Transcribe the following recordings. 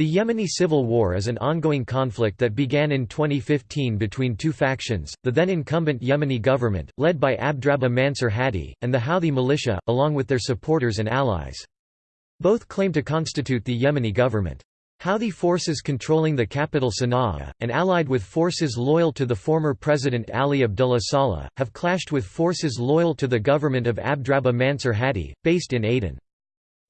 The Yemeni civil war is an ongoing conflict that began in 2015 between two factions, the then incumbent Yemeni government, led by Abdrabbuh Mansur Hadi, and the Houthi militia, along with their supporters and allies. Both claim to constitute the Yemeni government. Houthi forces controlling the capital Sana'a, and allied with forces loyal to the former President Ali Abdullah Saleh, have clashed with forces loyal to the government of Abdrabbuh Mansur Hadi, based in Aden.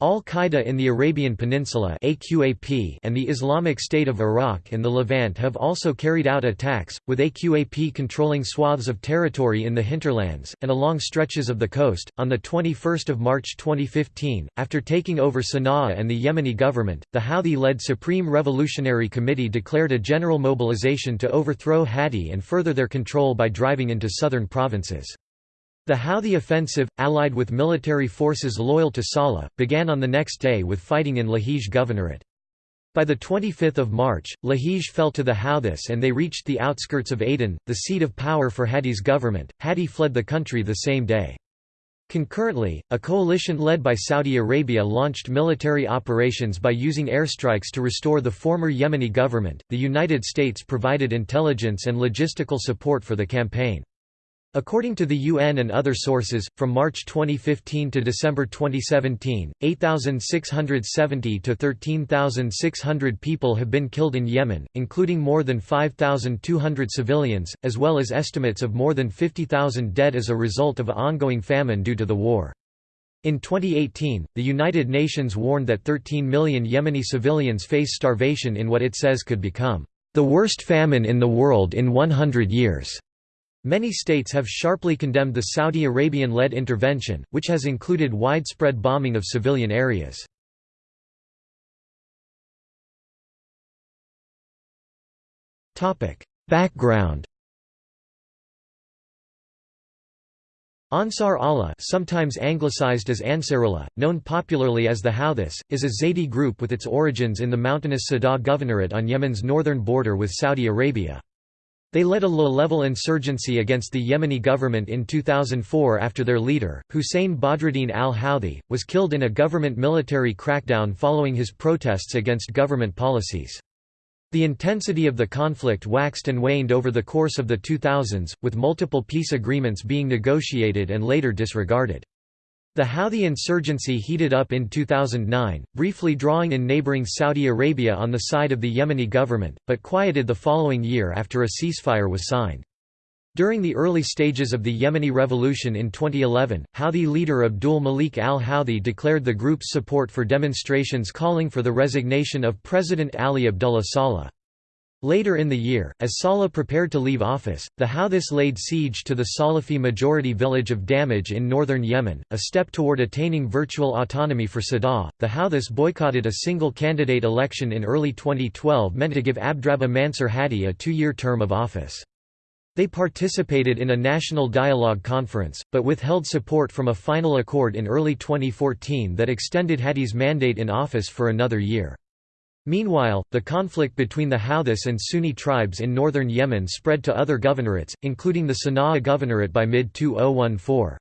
Al-Qaeda in the Arabian Peninsula AQAP and the Islamic State of Iraq and the Levant have also carried out attacks, with AQAP controlling swaths of territory in the hinterlands, and along stretches of the coast. On 21 March 2015, after taking over Sana'a and the Yemeni government, the Houthi-led Supreme Revolutionary Committee declared a general mobilization to overthrow Hadi and further their control by driving into southern provinces. The Houthi offensive, allied with military forces loyal to Saleh, began on the next day with fighting in Lahij Governorate. By 25 March, Lahij fell to the Houthis and they reached the outskirts of Aden, the seat of power for Hadi's government. Hadi fled the country the same day. Concurrently, a coalition led by Saudi Arabia launched military operations by using airstrikes to restore the former Yemeni government. The United States provided intelligence and logistical support for the campaign. According to the UN and other sources, from March 2015 to December 2017, 8,670 to 13,600 people have been killed in Yemen, including more than 5,200 civilians, as well as estimates of more than 50,000 dead as a result of ongoing famine due to the war. In 2018, the United Nations warned that 13 million Yemeni civilians face starvation in what it says could become the worst famine in the world in 100 years. Many states have sharply condemned the Saudi Arabian-led intervention, which has included widespread bombing of civilian areas. Background Ansar Allah sometimes anglicized as Ansarullah, known popularly as the Houthis, is a Zaydi group with its origins in the mountainous Sadah Governorate on Yemen's northern border with Saudi Arabia. They led a low-level insurgency against the Yemeni government in 2004 after their leader, Hussein Badruddin al-Houthi, was killed in a government military crackdown following his protests against government policies. The intensity of the conflict waxed and waned over the course of the 2000s, with multiple peace agreements being negotiated and later disregarded. The Houthi insurgency heated up in 2009, briefly drawing in neighboring Saudi Arabia on the side of the Yemeni government, but quieted the following year after a ceasefire was signed. During the early stages of the Yemeni revolution in 2011, Houthi leader Abdul Malik al-Houthi declared the group's support for demonstrations calling for the resignation of President Ali Abdullah Saleh. Later in the year, as Saleh prepared to leave office, the Houthis laid siege to the Salafi majority village of Damaj in northern Yemen, a step toward attaining virtual autonomy for Sadah. The Houthis boycotted a single candidate election in early 2012 meant to give Abdrabbuh Mansur Hadi a two year term of office. They participated in a national dialogue conference, but withheld support from a final accord in early 2014 that extended Hadi's mandate in office for another year. Meanwhile, the conflict between the Houthis and Sunni tribes in northern Yemen spread to other governorates, including the Sana'a governorate by mid-2014.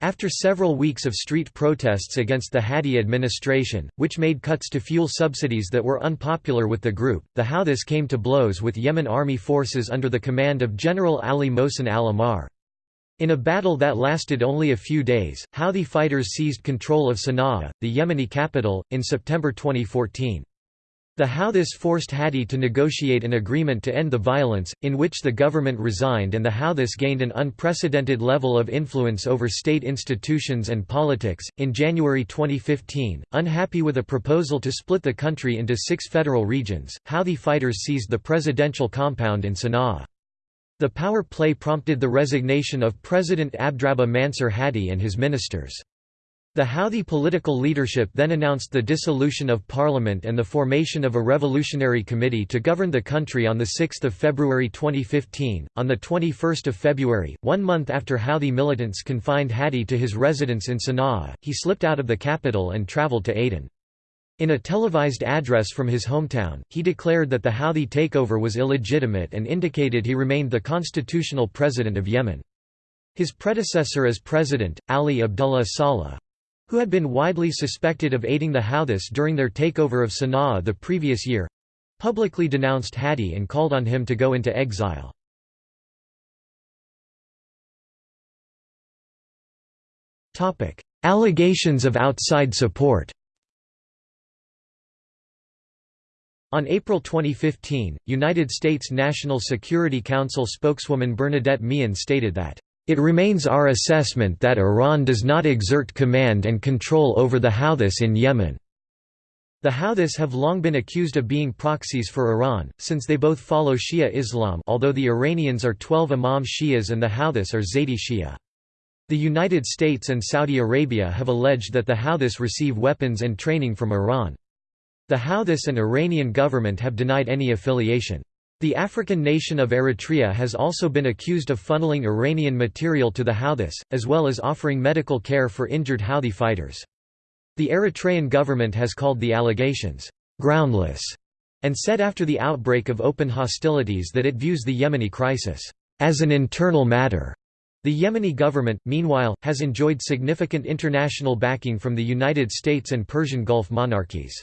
After several weeks of street protests against the Hadi administration, which made cuts to fuel subsidies that were unpopular with the group, the Houthis came to blows with Yemen army forces under the command of General Ali Mohsen al-Ahmar. In a battle that lasted only a few days, Houthi fighters seized control of Sana'a, the Yemeni capital, in September 2014. The Houthis forced Hadi to negotiate an agreement to end the violence, in which the government resigned and the Houthis gained an unprecedented level of influence over state institutions and politics. In January 2015, unhappy with a proposal to split the country into six federal regions, Houthi fighters seized the presidential compound in Sana'a. The power play prompted the resignation of President Abdrabbuh Mansur Hadi and his ministers. The Houthi political leadership then announced the dissolution of parliament and the formation of a revolutionary committee to govern the country on 6 February 2015. On 21 February, one month after Houthi militants confined Hadi to his residence in Sana'a, he slipped out of the capital and traveled to Aden. In a televised address from his hometown, he declared that the Houthi takeover was illegitimate and indicated he remained the constitutional president of Yemen. His predecessor as president, Ali Abdullah Saleh, who had been widely suspected of aiding the Houthis during their takeover of Sana'a the previous year, publicly denounced Hadi and called on him to go into exile. Allegations of outside support On April 2015, United States National Security Council spokeswoman Bernadette Meehan stated that it remains our assessment that Iran does not exert command and control over the Houthis in Yemen. The Houthis have long been accused of being proxies for Iran, since they both follow Shia Islam although the Iranians are 12 Imam Shias and the Houthis are Zaydi Shia. The United States and Saudi Arabia have alleged that the Houthis receive weapons and training from Iran. The Houthis and Iranian government have denied any affiliation. The African nation of Eritrea has also been accused of funneling Iranian material to the Houthis, as well as offering medical care for injured Houthi fighters. The Eritrean government has called the allegations, "...groundless", and said after the outbreak of open hostilities that it views the Yemeni crisis, "...as an internal matter." The Yemeni government, meanwhile, has enjoyed significant international backing from the United States and Persian Gulf monarchies.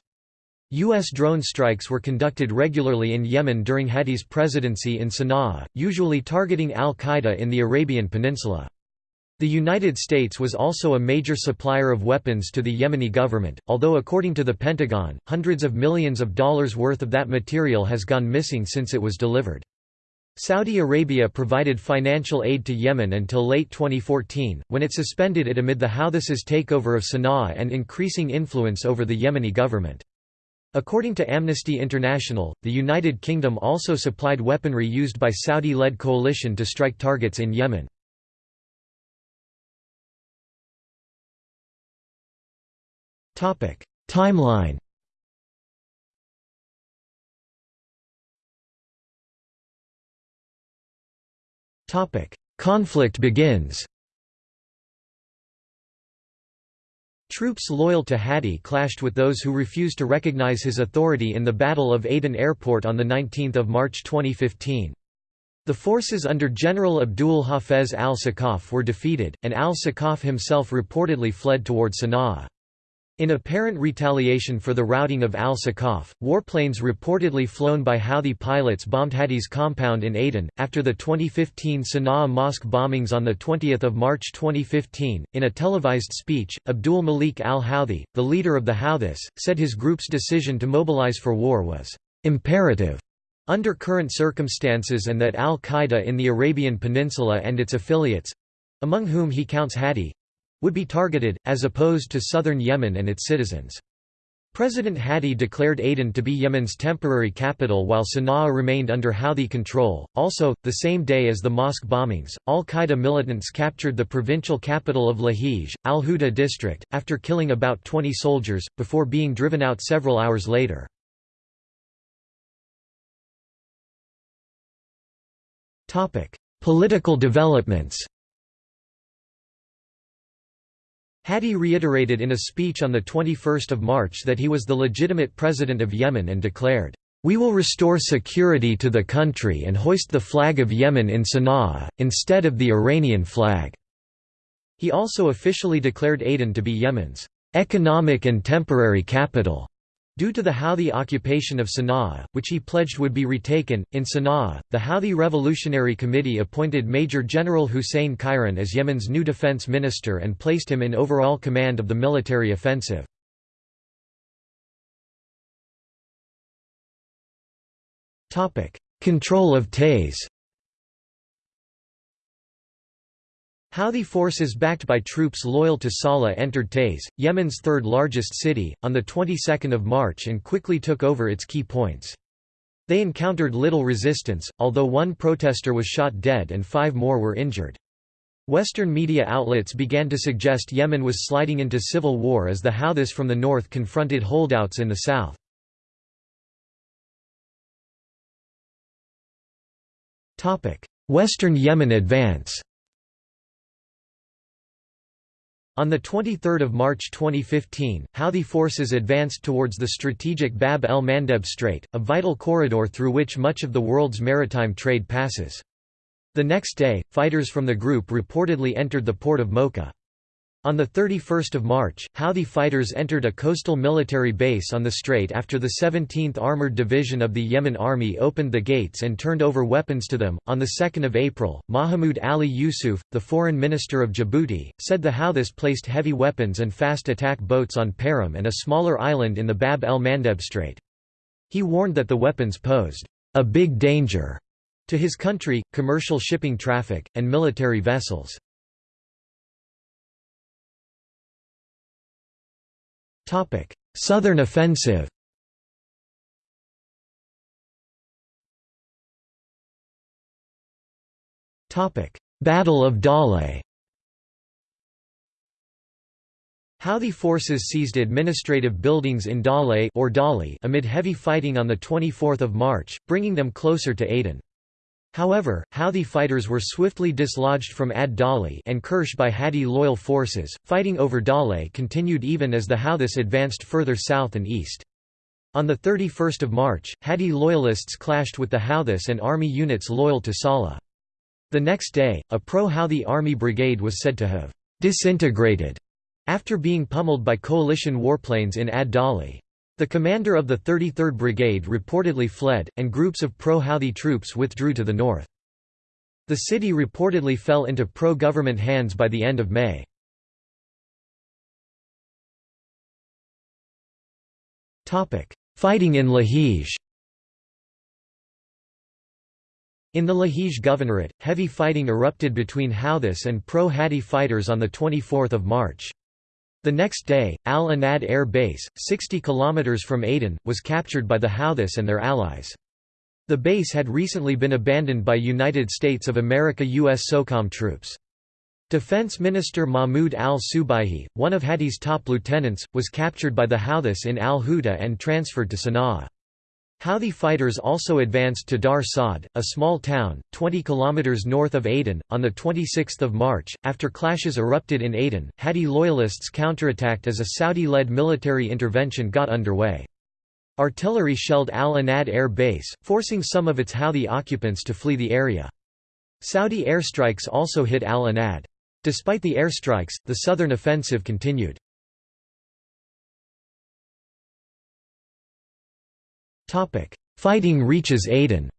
U.S. drone strikes were conducted regularly in Yemen during Hadi's presidency in Sana'a, usually targeting al-Qaeda in the Arabian Peninsula. The United States was also a major supplier of weapons to the Yemeni government, although according to the Pentagon, hundreds of millions of dollars worth of that material has gone missing since it was delivered. Saudi Arabia provided financial aid to Yemen until late 2014, when it suspended it amid the Houthis' takeover of Sana'a and increasing influence over the Yemeni government. According to Amnesty International, the United Kingdom also supplied weaponry used by Saudi-led coalition to strike targets in Yemen. Timeline Conflict begins Troops loyal to Hadi clashed with those who refused to recognize his authority in the Battle of Aden Airport on 19 March 2015. The forces under General Abdul Hafez al-Sakaf were defeated, and al-Sakaf himself reportedly fled toward Sana'a. In apparent retaliation for the routing of al-Sakaf, warplanes reportedly flown by Houthi pilots bombed Hadi's compound in Aden. After the 2015 Sana'a mosque bombings on 20 March 2015, in a televised speech, Abdul Malik al-Houthi, the leader of the Houthis, said his group's decision to mobilize for war was imperative under current circumstances and that al-Qaeda in the Arabian Peninsula and its affiliates—among whom he counts Hadi, would be targeted, as opposed to southern Yemen and its citizens. President Hadi declared Aden to be Yemen's temporary capital while Sana'a remained under Houthi control. Also, the same day as the mosque bombings, al Qaeda militants captured the provincial capital of Lahij, al Huda district, after killing about 20 soldiers, before being driven out several hours later. Political developments Hadi reiterated in a speech on 21 March that he was the legitimate president of Yemen and declared, "...we will restore security to the country and hoist the flag of Yemen in Sana'a, instead of the Iranian flag." He also officially declared Aden to be Yemen's "...economic and temporary capital." Due to the Houthi occupation of Sana'a, which he pledged would be retaken, in Sana'a, the Houthi Revolutionary Committee appointed Major General Hussein Khairan as Yemen's new defense minister and placed him in overall command of the military offensive. Control of Taiz Houthi forces backed by troops loyal to Saleh entered Taiz, Yemen's third largest city, on the 22nd of March and quickly took over its key points. They encountered little resistance, although one protester was shot dead and five more were injured. Western media outlets began to suggest Yemen was sliding into civil war as the Houthis from the north confronted holdouts in the south. Western Yemen advance On 23 March 2015, Houthi forces advanced towards the strategic Bab el-Mandeb Strait, a vital corridor through which much of the world's maritime trade passes. The next day, fighters from the group reportedly entered the port of Mocha. On 31 March, Houthi fighters entered a coastal military base on the strait after the 17th Armored Division of the Yemen Army opened the gates and turned over weapons to them. On 2 April, Mahmoud Ali Yusuf, the foreign minister of Djibouti, said the Houthis placed heavy weapons and fast attack boats on Perim and a smaller island in the Bab el Mandeb Strait. He warned that the weapons posed a big danger to his country, commercial shipping traffic, and military vessels. Southern offensive. Battle of Dale. Houthi forces seized administrative buildings in Dale or Dali amid heavy fighting on 24 March, bringing them closer to Aden. However, Houthi fighters were swiftly dislodged from Ad Dali and Kirsh by Hadi loyal forces. Fighting over Dale continued even as the Houthis advanced further south and east. On 31 March, Hadi loyalists clashed with the Houthis and army units loyal to Saleh. The next day, a pro-Houthi army brigade was said to have disintegrated after being pummeled by coalition warplanes in Ad Dali. The commander of the 33rd Brigade reportedly fled, and groups of pro-Houthi troops withdrew to the north. The city reportedly fell into pro-government hands by the end of May. Fighting in Lahij In the Lahij Governorate, heavy fighting erupted between Houthis and pro-Hadi fighters on 24 March. The next day, Al Anad Air Base, 60 km from Aden, was captured by the Houthis and their allies. The base had recently been abandoned by United States of America U.S. SOCOM troops. Defense Minister Mahmoud al-Subaihi, one of Hadi's top lieutenants, was captured by the Houthis in al-Huda and transferred to Sana'a. Houthi fighters also advanced to Dar Saad, a small town, 20 km north of Aden, on 26 March. After clashes erupted in Aden, Hadi loyalists counterattacked as a Saudi-led military intervention got underway. Artillery shelled Al Anad Air Base, forcing some of its Houthi occupants to flee the area. Saudi airstrikes also hit Al Anad. Despite the airstrikes, the southern offensive continued. Fighting reaches Aden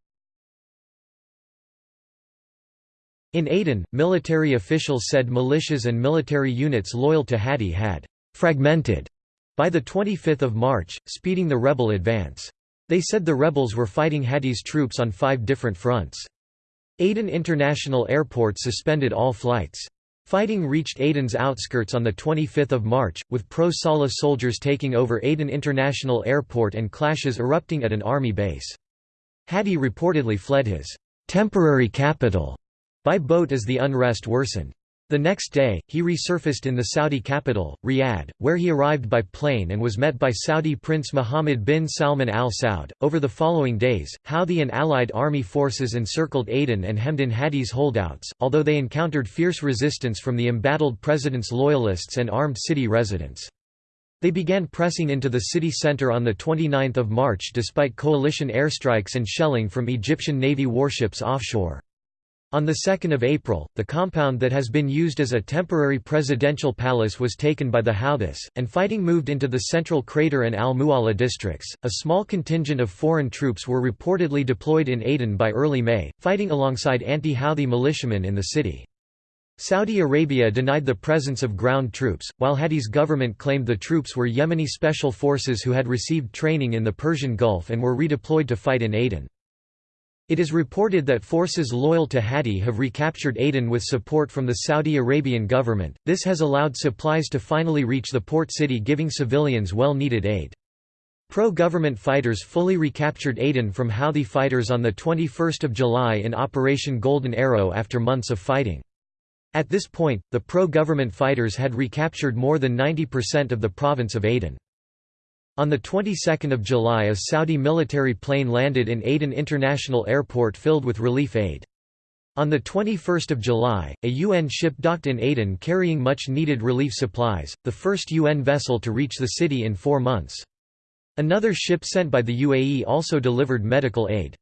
In Aden, military officials said militias and military units loyal to Hadi had «fragmented» by 25 March, speeding the rebel advance. They said the rebels were fighting Hadi's troops on five different fronts. Aden International Airport suspended all flights. Fighting reached Aden's outskirts on 25 March, with pro-Saleh soldiers taking over Aden International Airport and clashes erupting at an army base. Hadi reportedly fled his temporary capital by boat as the unrest worsened. The next day, he resurfaced in the Saudi capital, Riyadh, where he arrived by plane and was met by Saudi Prince Mohammed bin Salman al Saud. Over the following days, Houthi and allied army forces encircled Aden and hemmed in Hadi's holdouts, although they encountered fierce resistance from the embattled president's loyalists and armed city residents. They began pressing into the city center on 29 March despite coalition airstrikes and shelling from Egyptian Navy warships offshore. On 2 April, the compound that has been used as a temporary presidential palace was taken by the Houthis, and fighting moved into the central crater and al-Mu'alla districts. A small contingent of foreign troops were reportedly deployed in Aden by early May, fighting alongside anti-Houthi militiamen in the city. Saudi Arabia denied the presence of ground troops, while Hadi's government claimed the troops were Yemeni special forces who had received training in the Persian Gulf and were redeployed to fight in Aden. It is reported that forces loyal to Hadi have recaptured Aden with support from the Saudi Arabian government. This has allowed supplies to finally reach the port city, giving civilians well needed aid. Pro government fighters fully recaptured Aden from Houthi fighters on 21 July in Operation Golden Arrow after months of fighting. At this point, the pro government fighters had recaptured more than 90% of the province of Aden. On the 22nd of July a Saudi military plane landed in Aden International Airport filled with relief aid. On 21 July, a UN ship docked in Aden carrying much-needed relief supplies, the first UN vessel to reach the city in four months. Another ship sent by the UAE also delivered medical aid.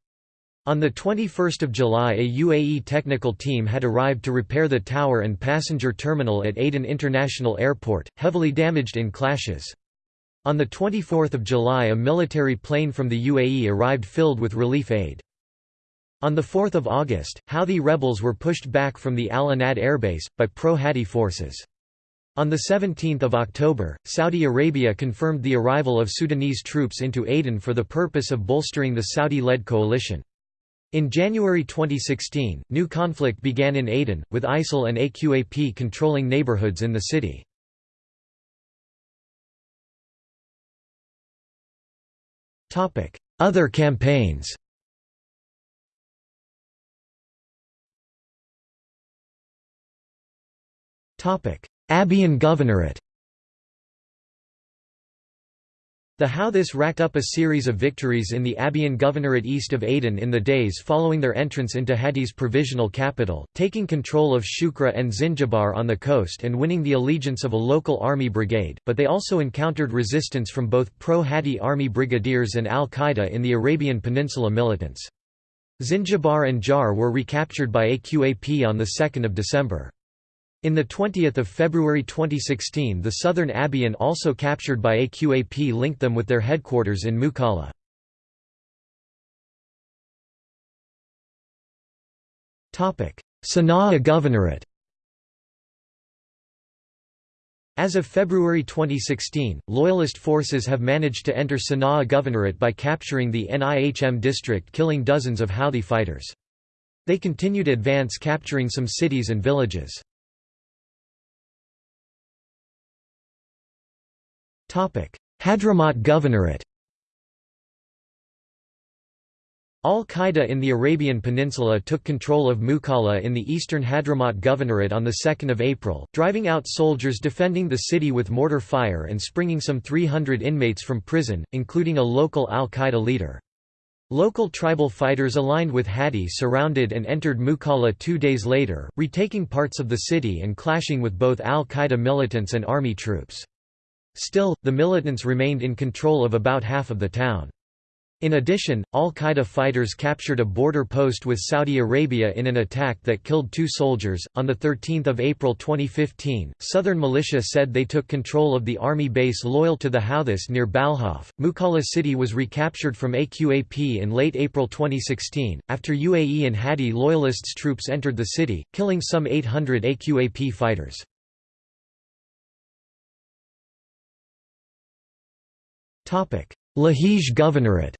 On 21 July a UAE technical team had arrived to repair the tower and passenger terminal at Aden International Airport, heavily damaged in clashes. On 24 July a military plane from the UAE arrived filled with relief aid. On 4 August, Houthi rebels were pushed back from the Al Anad airbase, by pro-Hadi forces. On 17 October, Saudi Arabia confirmed the arrival of Sudanese troops into Aden for the purpose of bolstering the Saudi-led coalition. In January 2016, new conflict began in Aden, with ISIL and AQAP controlling neighborhoods in the city. Other campaigns. Abyan Governorate The Houthis racked up a series of victories in the Abyan Governorate east of Aden in the days following their entrance into Hadi's provisional capital, taking control of Shukra and Zinjibar on the coast and winning the allegiance of a local army brigade, but they also encountered resistance from both pro-Hadi army brigadiers and al-Qaeda in the Arabian Peninsula militants. Zinjibar and Jar were recaptured by AQAP on 2 December. In the 20th of February 2016 the southern Abyan also captured by AQAP linked them with their headquarters in Mukalla. Sana'a Governorate As of February 2016, Loyalist forces have managed to enter Sana'a Governorate by capturing the Nihm district killing dozens of Houthi fighters. They continued advance capturing some cities and villages. Hadramaut Governorate Al-Qaeda in the Arabian Peninsula took control of Mukalla in the eastern Hadramaut Governorate on 2 April, driving out soldiers defending the city with mortar fire and springing some 300 inmates from prison, including a local al-Qaeda leader. Local tribal fighters aligned with Hadi surrounded and entered Mukalla two days later, retaking parts of the city and clashing with both al-Qaeda militants and army troops. Still, the militants remained in control of about half of the town. In addition, al-Qaeda fighters captured a border post with Saudi Arabia in an attack that killed two soldiers. On 13 April 2015, Southern Militia said they took control of the army base loyal to the Houthis near Balhaf. Mukalla city was recaptured from AQAP in late April 2016, after UAE and Hadi loyalists troops entered the city, killing some 800 AQAP fighters. Lahij Governorate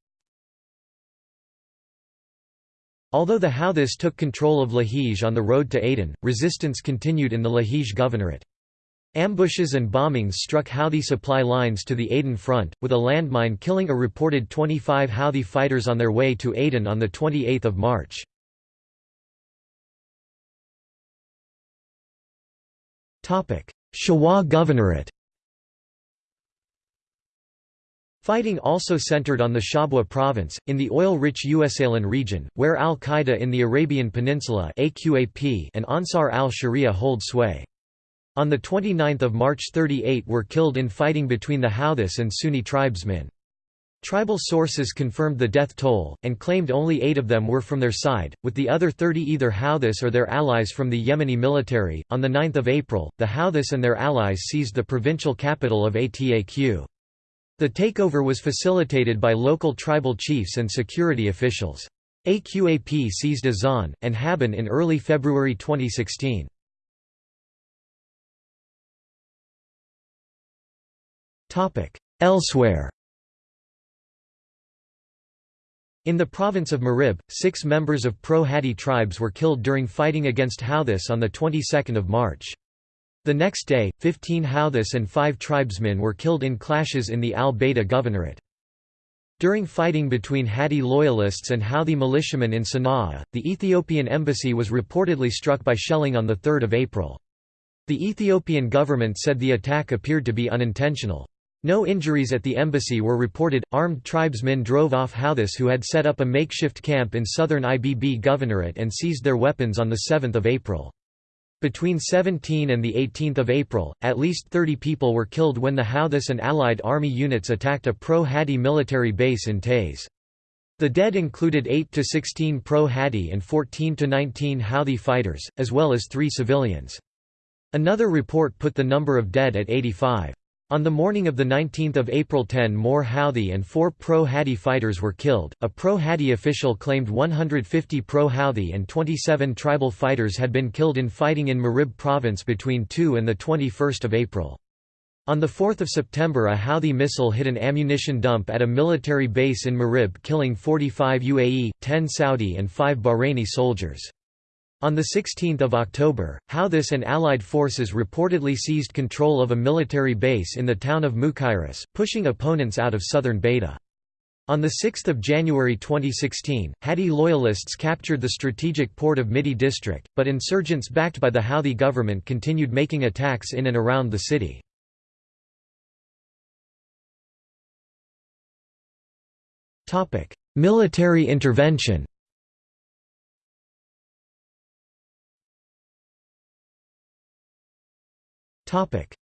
Although the Houthis took control of Lahij on the road to Aden, resistance continued in the Lahij Governorate. Ambushes and bombings struck Houthi supply lines to the Aden front, with a landmine killing a reported 25 Houthi fighters on their way to Aden on 28 March. Shabwa Governorate Fighting also centered on the Shabwa province, in the oil-rich Usalan region, where al-Qaeda in the Arabian Peninsula and Ansar al-Sharia hold sway. On 29 March 38 were killed in fighting between the Houthis and Sunni tribesmen. Tribal sources confirmed the death toll, and claimed only eight of them were from their side, with the other 30 either Houthis or their allies from the Yemeni military. On 9 April, the Houthis and their allies seized the provincial capital of Ataq. The takeover was facilitated by local tribal chiefs and security officials. AQAP seized Azan, and Haban in early February 2016. Elsewhere In the province of Marib, six members of pro-Hadi tribes were killed during fighting against Houthis on the 22nd of March. The next day, 15 Houthis and five tribesmen were killed in clashes in the al-Baida governorate. During fighting between Hadi loyalists and Houthi militiamen in Sana'a, the Ethiopian embassy was reportedly struck by shelling on 3 April. The Ethiopian government said the attack appeared to be unintentional. No injuries at the embassy were reported. Armed tribesmen drove off Houthis who had set up a makeshift camp in southern Ibb governorate and seized their weapons on 7 April. Between 17 and 18 April, at least 30 people were killed when the Houthis and Allied army units attacked a pro-Hadi military base in Taiz. The dead included 8 to 16 pro-Hadi and 14 to 19 Houthi fighters, as well as three civilians. Another report put the number of dead at 85. On the morning of 19 April 10 more Houthi and four pro-Hadi fighters were killed. A pro-Hadi official claimed 150 pro-Houthi and 27 tribal fighters had been killed in fighting in Marib province between 2 and 21 April. On 4 September a Houthi missile hit an ammunition dump at a military base in Marib killing 45 UAE, 10 Saudi and 5 Bahraini soldiers. On 16 October, Houthis and allied forces reportedly seized control of a military base in the town of Mukairas, pushing opponents out of southern Bayda. On 6 January 2016, Hadi loyalists captured the strategic port of Midi district, but insurgents backed by the Houthi government continued making attacks in and around the city. Military intervention.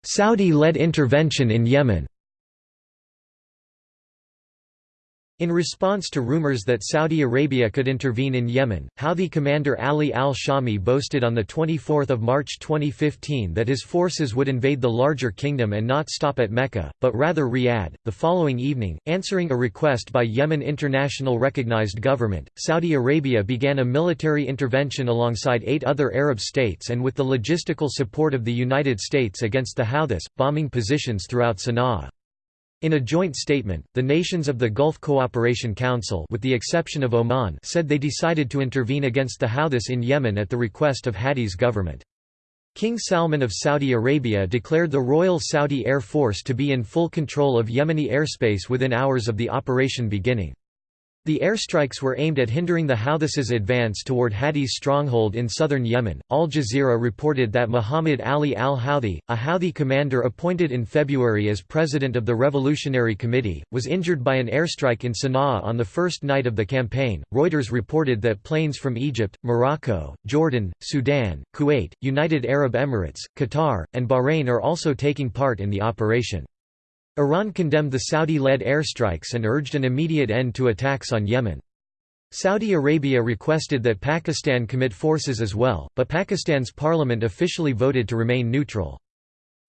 Saudi-led intervention in Yemen. In response to rumors that Saudi Arabia could intervene in Yemen, Houthi commander Ali al-Shami boasted on 24 March 2015 that his forces would invade the larger kingdom and not stop at Mecca, but rather Riyadh. The following evening, answering a request by Yemen International Recognized Government, Saudi Arabia began a military intervention alongside eight other Arab states and with the logistical support of the United States against the Houthis, bombing positions throughout Sana'a. In a joint statement, the nations of the Gulf Cooperation Council with the exception of Oman said they decided to intervene against the Houthis in Yemen at the request of Hadi's government. King Salman of Saudi Arabia declared the Royal Saudi Air Force to be in full control of Yemeni airspace within hours of the operation beginning. The airstrikes were aimed at hindering the Houthis' advance toward Hadi's stronghold in southern Yemen. Al Jazeera reported that Muhammad Ali al Houthi, a Houthi commander appointed in February as president of the Revolutionary Committee, was injured by an airstrike in Sana'a on the first night of the campaign. Reuters reported that planes from Egypt, Morocco, Jordan, Sudan, Kuwait, United Arab Emirates, Qatar, and Bahrain are also taking part in the operation. Iran condemned the Saudi-led airstrikes and urged an immediate end to attacks on Yemen. Saudi Arabia requested that Pakistan commit forces as well, but Pakistan's parliament officially voted to remain neutral.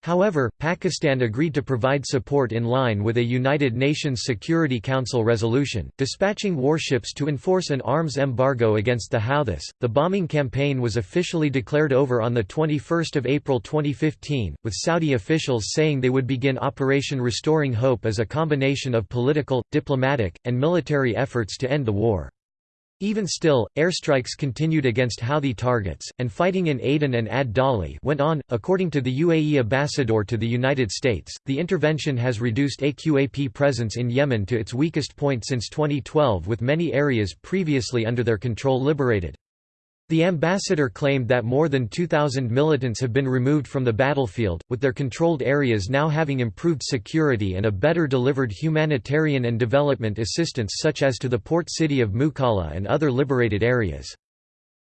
However, Pakistan agreed to provide support in line with a United Nations Security Council resolution, dispatching warships to enforce an arms embargo against the Houthis. The bombing campaign was officially declared over on the 21st of April 2015, with Saudi officials saying they would begin Operation Restoring Hope as a combination of political, diplomatic, and military efforts to end the war. Even still, airstrikes continued against Houthi targets, and fighting in Aden and Ad Dali went on. According to the UAE ambassador to the United States, the intervention has reduced AQAP presence in Yemen to its weakest point since 2012 with many areas previously under their control liberated. The ambassador claimed that more than 2,000 militants have been removed from the battlefield, with their controlled areas now having improved security and a better delivered humanitarian and development assistance such as to the port city of Mukalla and other liberated areas.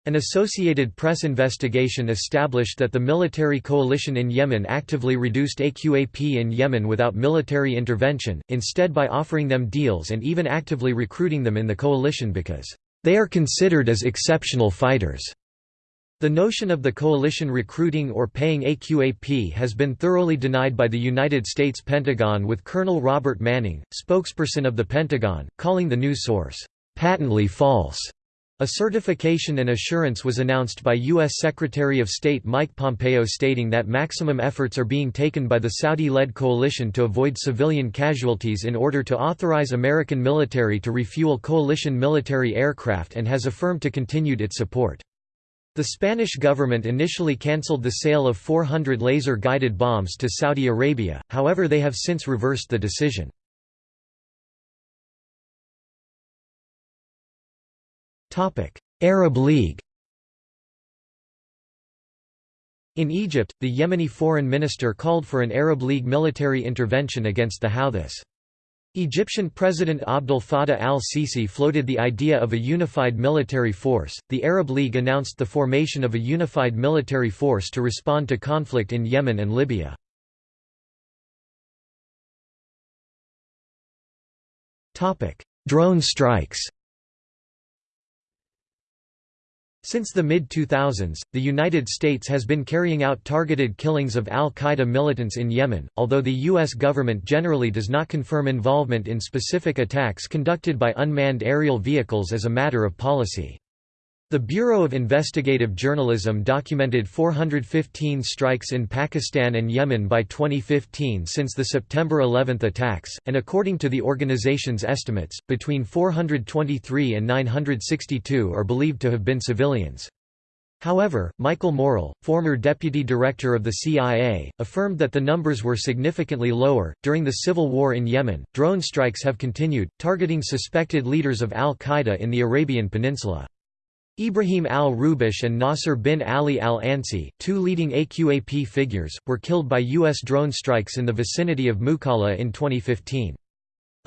An Associated Press investigation established that the military coalition in Yemen actively reduced AQAP in Yemen without military intervention, instead by offering them deals and even actively recruiting them in the coalition because they are considered as exceptional fighters. The notion of the coalition recruiting or paying AQAP has been thoroughly denied by the United States Pentagon with Colonel Robert Manning, spokesperson of the Pentagon, calling the news source, "...patently false." A certification and assurance was announced by U.S. Secretary of State Mike Pompeo stating that maximum efforts are being taken by the Saudi-led coalition to avoid civilian casualties in order to authorize American military to refuel coalition military aircraft and has affirmed to continued its support. The Spanish government initially cancelled the sale of 400 laser-guided bombs to Saudi Arabia, however they have since reversed the decision. Arab League In Egypt, the Yemeni foreign minister called for an Arab League military intervention against the Houthis. Egyptian President Abdel Fattah al-Sisi floated the idea of a unified military force. The Arab League announced the formation of a unified military force to respond to conflict in Yemen and Libya. Topic: Drone strikes. Since the mid-2000s, the United States has been carrying out targeted killings of al-Qaeda militants in Yemen, although the U.S. government generally does not confirm involvement in specific attacks conducted by unmanned aerial vehicles as a matter of policy. The Bureau of Investigative Journalism documented 415 strikes in Pakistan and Yemen by 2015 since the September 11 attacks, and according to the organization's estimates, between 423 and 962 are believed to have been civilians. However, Michael Morell, former deputy director of the CIA, affirmed that the numbers were significantly lower. During the civil war in Yemen, drone strikes have continued, targeting suspected leaders of al Qaeda in the Arabian Peninsula. Ibrahim al-Rubish and Nasser bin Ali al-Ansi, two leading AQAP figures, were killed by U.S. drone strikes in the vicinity of Mukalla in 2015.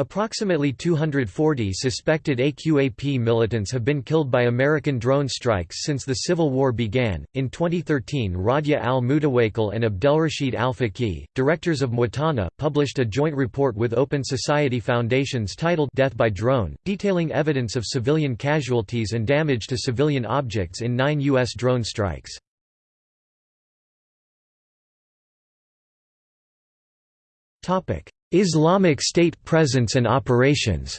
Approximately 240 suspected AQAP militants have been killed by American drone strikes since the Civil War began. In 2013, Radia al Mutawakkil and Abdelrashid al Faqih, directors of Mwatana, published a joint report with Open Society Foundations titled Death by Drone, detailing evidence of civilian casualties and damage to civilian objects in nine U.S. drone strikes. Topic. Islamic State presence and operations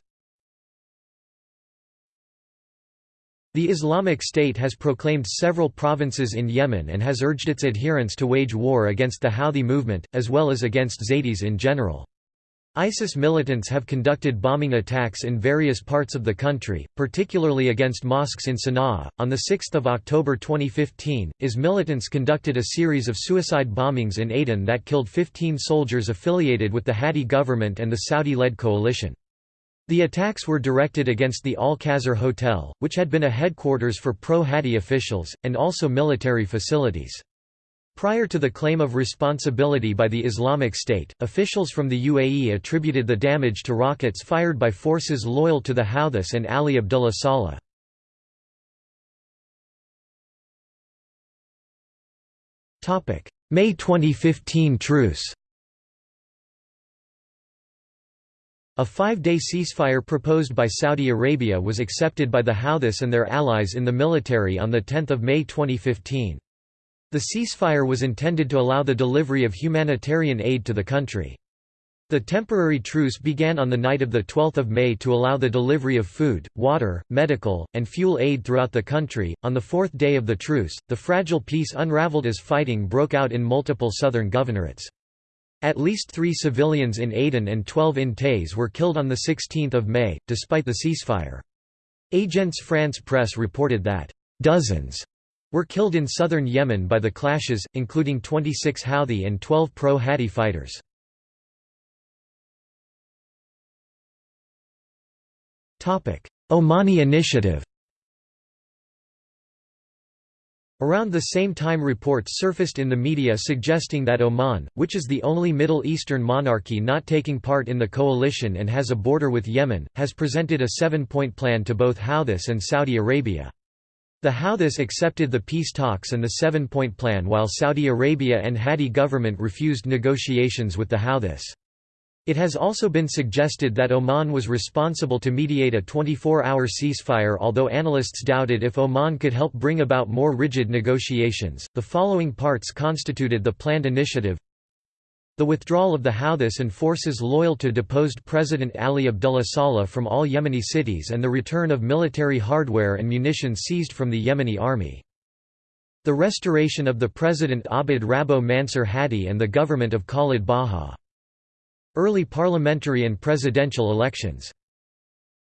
The Islamic State has proclaimed several provinces in Yemen and has urged its adherents to wage war against the Houthi movement, as well as against Zaydis in general. ISIS militants have conducted bombing attacks in various parts of the country, particularly against mosques in Sana'a. On 6 October 2015, IS militants conducted a series of suicide bombings in Aden that killed 15 soldiers affiliated with the Hadi government and the Saudi-led coalition. The attacks were directed against the Al-Qasr Hotel, which had been a headquarters for pro-Hadi officials, and also military facilities. Prior to the claim of responsibility by the Islamic State, officials from the UAE attributed the damage to rockets fired by forces loyal to the Houthis and Ali Abdullah Saleh. May 2015 truce A five-day ceasefire proposed by Saudi Arabia was accepted by the Houthis and their allies in the military on 10 May 2015. The ceasefire was intended to allow the delivery of humanitarian aid to the country. The temporary truce began on the night of 12 May to allow the delivery of food, water, medical, and fuel aid throughout the country. On the fourth day of the truce, the fragile peace unraveled as fighting broke out in multiple southern governorates. At least three civilians in Aden and 12 in Taiz were killed on 16 May, despite the ceasefire. Agence France Presse reported that, "...dozens," were killed in southern Yemen by the clashes, including 26 Houthi and 12 pro-Hadi fighters. Omani initiative Around the same time reports surfaced in the media suggesting that Oman, which is the only Middle Eastern monarchy not taking part in the coalition and has a border with Yemen, has presented a seven-point plan to both Houthis and Saudi Arabia. The Houthis accepted the peace talks and the seven-point plan while Saudi Arabia and Hadi government refused negotiations with the Houthis. It has also been suggested that Oman was responsible to mediate a 24-hour ceasefire although analysts doubted if Oman could help bring about more rigid negotiations. The following parts constituted the planned initiative the withdrawal of the Houthis and forces loyal to deposed President Ali Abdullah Saleh from all Yemeni cities and the return of military hardware and munitions seized from the Yemeni army. The restoration of the President Abd Rabbo Mansur Hadi and the government of Khalid Baha. Early parliamentary and presidential elections.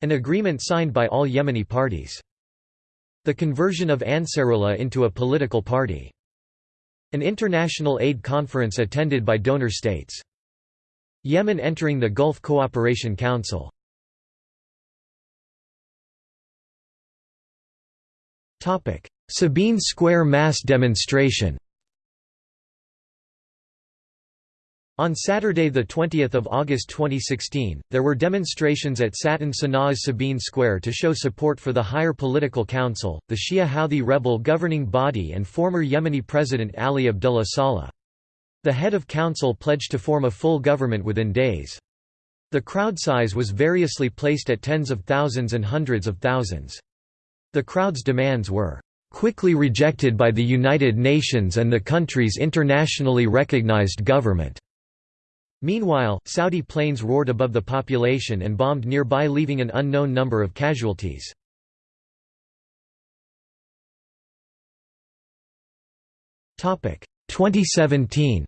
An agreement signed by all Yemeni parties. The conversion of Ansarullah into a political party. An international aid conference attended by donor states. Yemen entering the Gulf Cooperation Council. Sabeen Square mass demonstration On Saturday 20 August 2016, there were demonstrations at Satan Sana'a's Sabeen Square to show support for the Higher Political Council, the Shia Houthi rebel governing body and former Yemeni President Ali Abdullah Saleh. The head of council pledged to form a full government within days. The crowd size was variously placed at tens of thousands and hundreds of thousands. The crowd's demands were, quickly rejected by the United Nations and the country's internationally recognized government. Meanwhile, Saudi planes roared above the population and bombed nearby leaving an unknown number of casualties. Topic 2017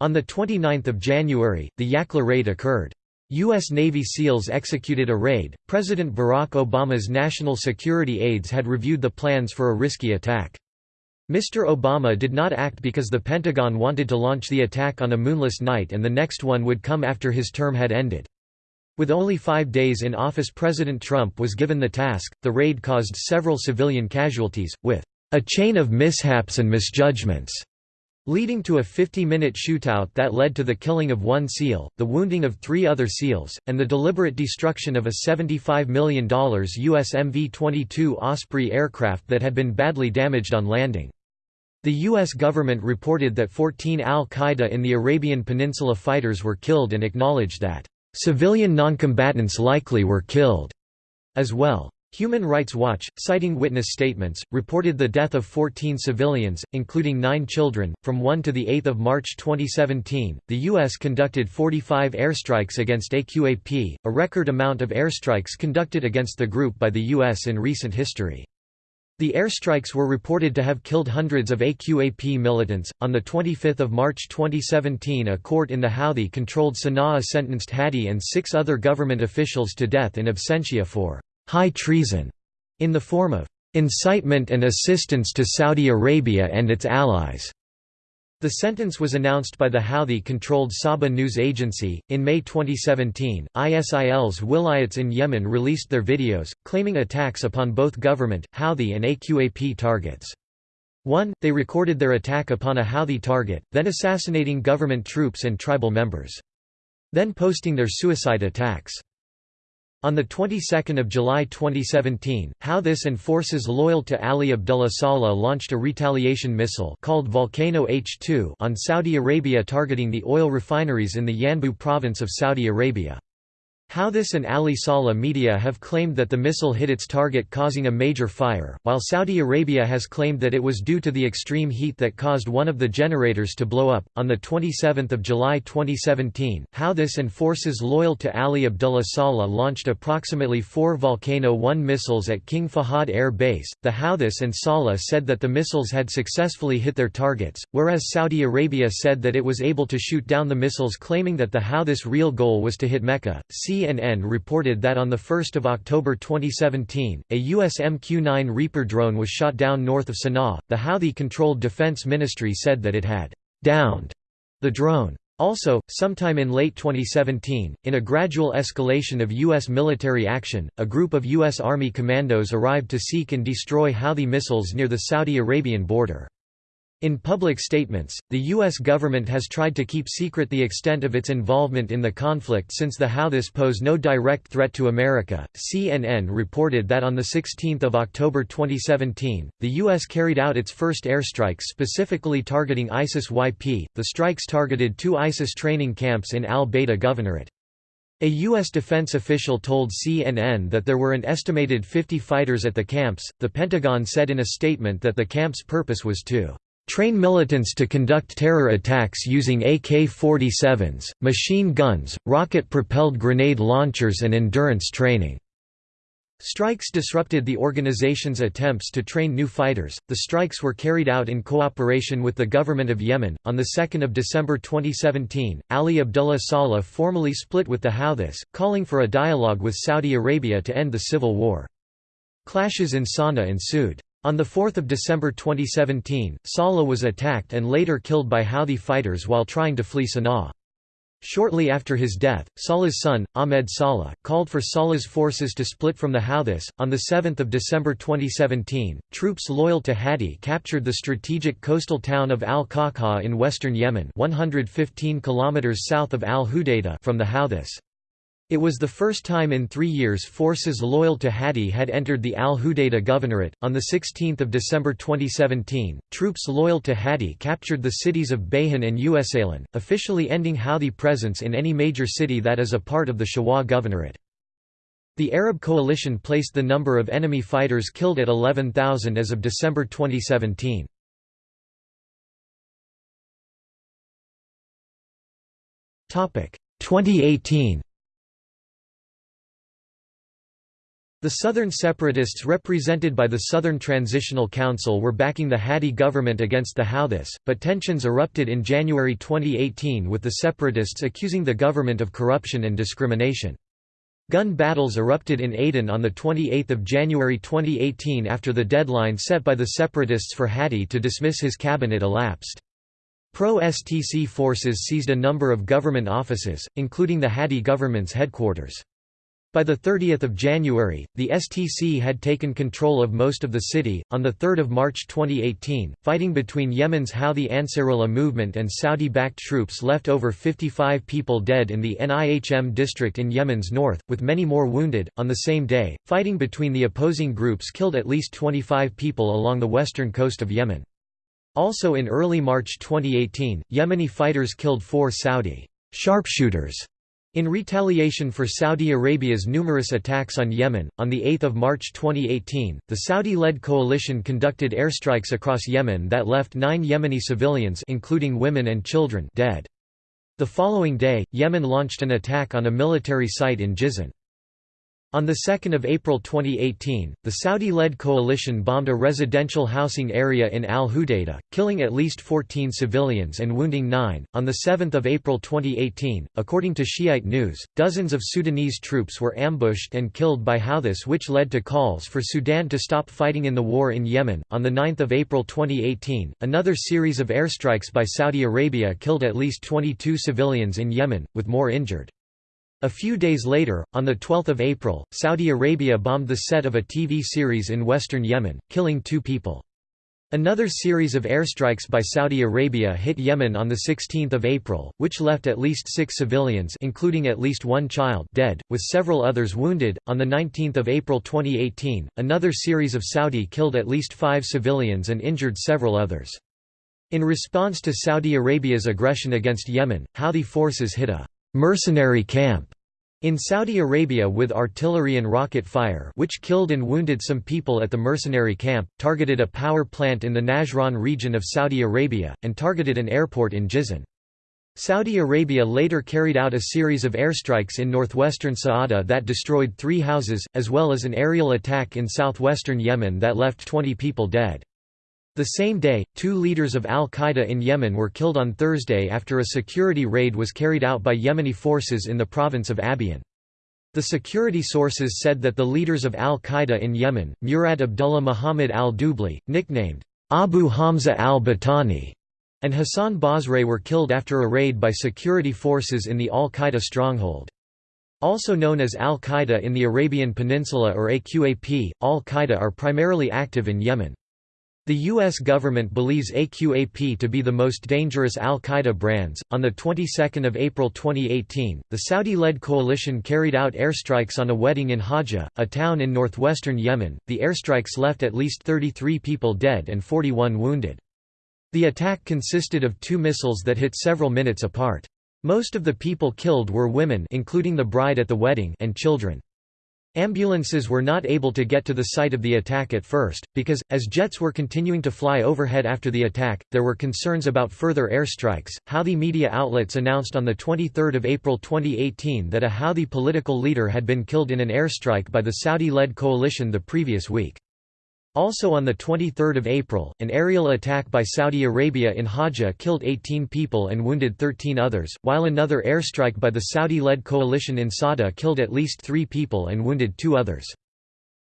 On 29 January, the Yakla raid occurred. U.S. Navy SEALs executed a raid. President Barack Obama's national security aides had reviewed the plans for a risky attack. Mr. Obama did not act because the Pentagon wanted to launch the attack on a moonless night and the next one would come after his term had ended. With only five days in office President Trump was given the task. The raid caused several civilian casualties, with a chain of mishaps and misjudgments, leading to a 50-minute shootout that led to the killing of one SEAL, the wounding of three other SEALs, and the deliberate destruction of a $75 million U.S. MV-22 Osprey aircraft that had been badly damaged on landing. The U.S. government reported that 14 al-Qaeda in the Arabian Peninsula fighters were killed and acknowledged that Civilian noncombatants likely were killed as well. Human Rights Watch, citing witness statements, reported the death of 14 civilians, including nine children. From 1 to 8 March 2017, the U.S. conducted 45 airstrikes against AQAP, a record amount of airstrikes conducted against the group by the U.S. in recent history. The airstrikes were reported to have killed hundreds of AQAP militants. On the 25th of March 2017, a court in the Houthi controlled Sana'a sentenced Hadi and six other government officials to death in absentia for high treason in the form of incitement and assistance to Saudi Arabia and its allies. The sentence was announced by the Houthi-controlled Saba news agency. In May 2017, ISIL's wilayats in Yemen released their videos, claiming attacks upon both government, Houthi and AQAP targets. 1. They recorded their attack upon a Houthi target, then assassinating government troops and tribal members. Then posting their suicide attacks. On the 22nd of July 2017, Houthis and forces loyal to Ali Abdullah Saleh launched a retaliation missile called Volcano H-2 on Saudi Arabia targeting the oil refineries in the Yanbu province of Saudi Arabia. Houthis and Ali Saleh media have claimed that the missile hit its target causing a major fire, while Saudi Arabia has claimed that it was due to the extreme heat that caused one of the generators to blow up. On the 27th of July 2017, Houthis and forces loyal to Ali Abdullah Saleh launched approximately 4 Volcano 1 missiles at King Fahad Air Base. The Houthis and Saleh said that the missiles had successfully hit their targets, whereas Saudi Arabia said that it was able to shoot down the missiles claiming that the Houthis' real goal was to hit Mecca. See CNN reported that on 1 October 2017, a U.S. MQ-9 Reaper drone was shot down north of Sana'a. The Houthi-controlled Defense Ministry said that it had «downed» the drone. Also, sometime in late 2017, in a gradual escalation of U.S. military action, a group of U.S. Army commandos arrived to seek and destroy Houthi missiles near the Saudi Arabian border. In public statements, the U.S. government has tried to keep secret the extent of its involvement in the conflict since the Houthis pose no direct threat to America. CNN reported that on 16 October 2017, the U.S. carried out its first airstrikes specifically targeting ISIS-YP. The strikes targeted two ISIS training camps in al-Bayda Governorate. A U.S. defense official told CNN that there were an estimated 50 fighters at the camps. The Pentagon said in a statement that the camp's purpose was to train militants to conduct terror attacks using AK-47s, machine guns, rocket-propelled grenade launchers and endurance training. Strikes disrupted the organization's attempts to train new fighters. The strikes were carried out in cooperation with the government of Yemen. On the 2nd of December 2017, Ali Abdullah Saleh formally split with the Houthis, calling for a dialogue with Saudi Arabia to end the civil war. Clashes in Sana'a ensued. On 4 December 2017, Saleh was attacked and later killed by Houthi fighters while trying to flee Sana'a. Shortly after his death, Saleh's son, Ahmed Saleh, called for Saleh's forces to split from the Houthis. On 7 December 2017, troops loyal to Hadi captured the strategic coastal town of al-Qaqaa in western Yemen 115 km south of al-Hudaydah from the Houthis. It was the first time in three years forces loyal to Hadi had entered the Al Hudaydah Governorate. On 16 December 2017, troops loyal to Hadi captured the cities of Bayhan and Usaylan, officially ending Houthi presence in any major city that is a part of the Shabwa Governorate. The Arab coalition placed the number of enemy fighters killed at 11,000 as of December 2017. Topic 2018. The Southern separatists represented by the Southern Transitional Council were backing the Hadi government against the Houthis, but tensions erupted in January 2018 with the separatists accusing the government of corruption and discrimination. Gun battles erupted in Aden on 28 January 2018 after the deadline set by the separatists for Hadi to dismiss his cabinet elapsed. Pro-STC forces seized a number of government offices, including the Hadi government's headquarters. By 30 January, the STC had taken control of most of the city. On 3 March 2018, fighting between Yemen's Houthi Ansarullah movement and Saudi backed troops left over 55 people dead in the Nihm district in Yemen's north, with many more wounded. On the same day, fighting between the opposing groups killed at least 25 people along the western coast of Yemen. Also in early March 2018, Yemeni fighters killed four Saudi sharpshooters in retaliation for Saudi Arabia's numerous attacks on Yemen, on 8 March 2018, the Saudi-led coalition conducted airstrikes across Yemen that left nine Yemeni civilians including women and children dead. The following day, Yemen launched an attack on a military site in Jizan. On 2 April 2018, the Saudi-led coalition bombed a residential housing area in Al Hudaydah, killing at least 14 civilians and wounding nine. On 7 April 2018, according to Shiite news, dozens of Sudanese troops were ambushed and killed by Houthis which led to calls for Sudan to stop fighting in the war in Yemen. On 9 April 2018, another series of airstrikes by Saudi Arabia killed at least 22 civilians in Yemen, with more injured. A few days later, on 12 April, Saudi Arabia bombed the set of a TV series in western Yemen, killing two people. Another series of airstrikes by Saudi Arabia hit Yemen on 16 April, which left at least six civilians including at least one child dead, with several others wounded. On 19 April 2018, another series of Saudi killed at least five civilians and injured several others. In response to Saudi Arabia's aggression against Yemen, Houthi forces hit a mercenary camp in Saudi Arabia with artillery and rocket fire which killed and wounded some people at the mercenary camp, targeted a power plant in the Najran region of Saudi Arabia, and targeted an airport in Jizan. Saudi Arabia later carried out a series of airstrikes in northwestern Saada that destroyed three houses, as well as an aerial attack in southwestern Yemen that left 20 people dead. The same day, two leaders of al-Qaeda in Yemen were killed on Thursday after a security raid was carried out by Yemeni forces in the province of Abyan. The security sources said that the leaders of al-Qaeda in Yemen, Murad Abdullah Muhammad al-Dubli, nicknamed Abu Hamza al-Batani, and Hassan Basre were killed after a raid by security forces in the al-Qaeda stronghold. Also known as al-Qaeda in the Arabian Peninsula or AQAP, al-Qaeda are primarily active in Yemen. The U.S. government believes AQAP to be the most dangerous al-Qaeda brands. On the 22nd of April 2018, the Saudi-led coalition carried out airstrikes on a wedding in Hajjah, a town in northwestern Yemen. The airstrikes left at least 33 people dead and 41 wounded. The attack consisted of two missiles that hit several minutes apart. Most of the people killed were women, including the bride at the wedding, and children. Ambulances were not able to get to the site of the attack at first, because, as jets were continuing to fly overhead after the attack, there were concerns about further airstrikes. Houthi media outlets announced on 23 April 2018 that a Houthi political leader had been killed in an airstrike by the Saudi-led coalition the previous week. Also on 23 April, an aerial attack by Saudi Arabia in Hajjah killed 18 people and wounded 13 others, while another airstrike by the Saudi-led coalition in Saada killed at least three people and wounded two others.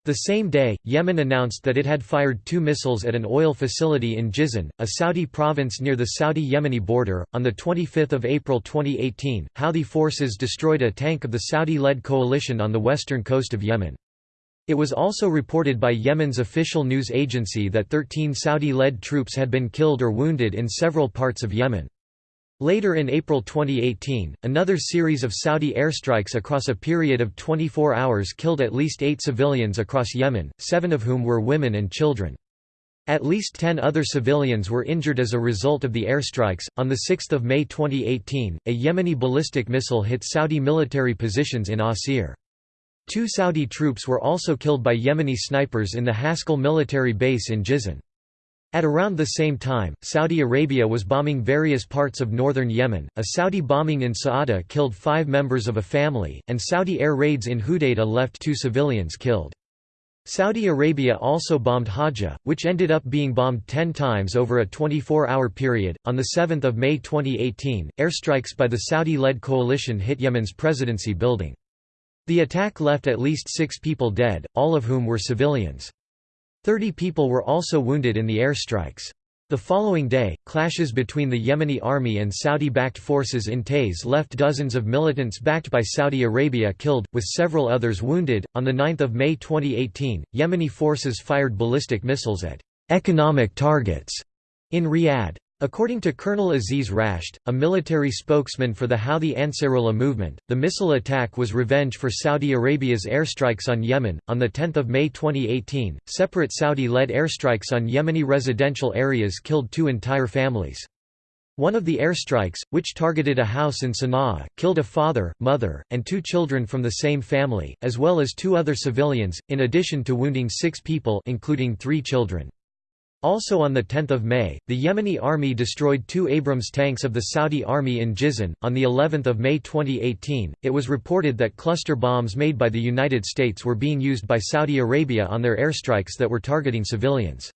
The same day, Yemen announced that it had fired two missiles at an oil facility in Jizan, a Saudi province near the Saudi-Yemeni border. On the 25th of April 2018, Houthi forces destroyed a tank of the Saudi-led coalition on the western coast of Yemen. It was also reported by Yemen's official news agency that 13 Saudi-led troops had been killed or wounded in several parts of Yemen. Later in April 2018, another series of Saudi airstrikes across a period of 24 hours killed at least eight civilians across Yemen, seven of whom were women and children. At least 10 other civilians were injured as a result of the airstrikes. On 6 May 2018, a Yemeni ballistic missile hit Saudi military positions in Asir. Two Saudi troops were also killed by Yemeni snipers in the Haskell military base in Jizan. At around the same time, Saudi Arabia was bombing various parts of northern Yemen. A Saudi bombing in Saada killed five members of a family, and Saudi air raids in Hudaydah left two civilians killed. Saudi Arabia also bombed Hajjah, which ended up being bombed 10 times over a 24-hour period. On 7 May 2018, airstrikes by the Saudi-led coalition hit Yemen's presidency building. The attack left at least six people dead, all of whom were civilians. Thirty people were also wounded in the airstrikes. The following day, clashes between the Yemeni army and Saudi-backed forces in Taiz left dozens of militants backed by Saudi Arabia killed, with several others wounded. On 9 May 2018, Yemeni forces fired ballistic missiles at economic targets in Riyadh. According to Colonel Aziz Rashed, a military spokesman for the Houthi Ansarullah movement, the missile attack was revenge for Saudi Arabia's airstrikes on Yemen. On 10 May 2018, separate Saudi led airstrikes on Yemeni residential areas killed two entire families. One of the airstrikes, which targeted a house in Sana'a, killed a father, mother, and two children from the same family, as well as two other civilians, in addition to wounding six people including three children. Also on 10 May, the Yemeni army destroyed two Abrams tanks of the Saudi army in Jizan. On the 11th of May 2018, it was reported that cluster bombs made by the United States were being used by Saudi Arabia on their airstrikes that were targeting civilians.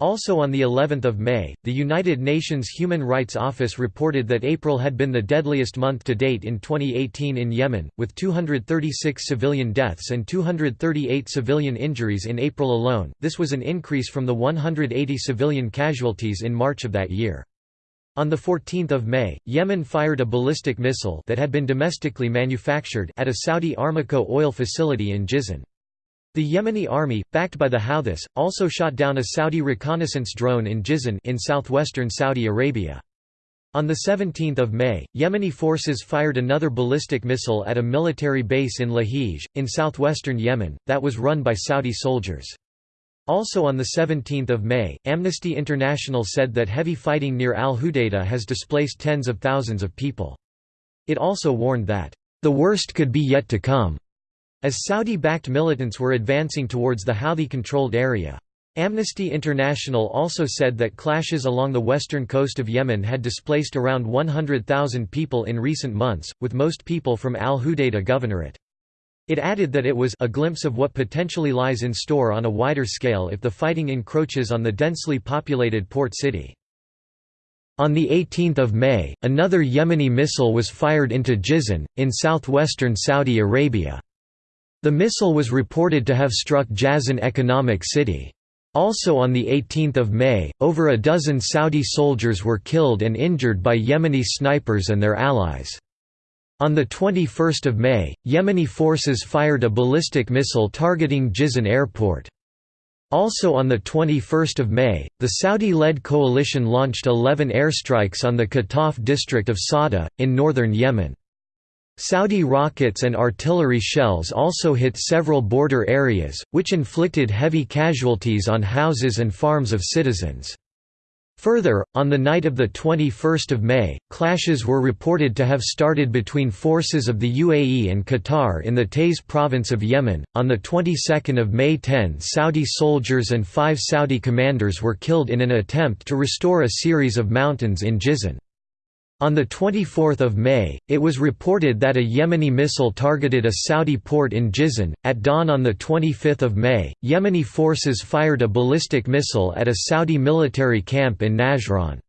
Also on the 11th of May, the United Nations Human Rights Office reported that April had been the deadliest month to date in 2018 in Yemen, with 236 civilian deaths and 238 civilian injuries in April alone. This was an increase from the 180 civilian casualties in March of that year. On 14 May, Yemen fired a ballistic missile that had been domestically manufactured at a Saudi Aramco oil facility in Jizan. The Yemeni army, backed by the Houthis, also shot down a Saudi reconnaissance drone in Jizan in southwestern Saudi Arabia. On 17 May, Yemeni forces fired another ballistic missile at a military base in Lahij, in southwestern Yemen, that was run by Saudi soldiers. Also on 17 May, Amnesty International said that heavy fighting near al-Hudaydah has displaced tens of thousands of people. It also warned that, "...the worst could be yet to come." As Saudi-backed militants were advancing towards the Houthi-controlled area. Amnesty International also said that clashes along the western coast of Yemen had displaced around 100,000 people in recent months, with most people from al-Hudaydah governorate. It added that it was a glimpse of what potentially lies in store on a wider scale if the fighting encroaches on the densely populated port city. On 18 May, another Yemeni missile was fired into Jizan, in southwestern Saudi Arabia. The missile was reported to have struck Jazan Economic City. Also on 18 May, over a dozen Saudi soldiers were killed and injured by Yemeni snipers and their allies. On 21 May, Yemeni forces fired a ballistic missile targeting Jizan airport. Also on 21 May, the Saudi-led coalition launched 11 airstrikes on the Qataf district of Saada, in northern Yemen. Saudi rockets and artillery shells also hit several border areas, which inflicted heavy casualties on houses and farms of citizens. Further, on the night of 21 May, clashes were reported to have started between forces of the UAE and Qatar in the Taiz province of Yemen. On the 22nd of May 10 Saudi soldiers and five Saudi commanders were killed in an attempt to restore a series of mountains in Jizan. On 24 May, it was reported that a Yemeni missile targeted a Saudi port in Jizan. At dawn on 25 May, Yemeni forces fired a ballistic missile at a Saudi military camp in Najran.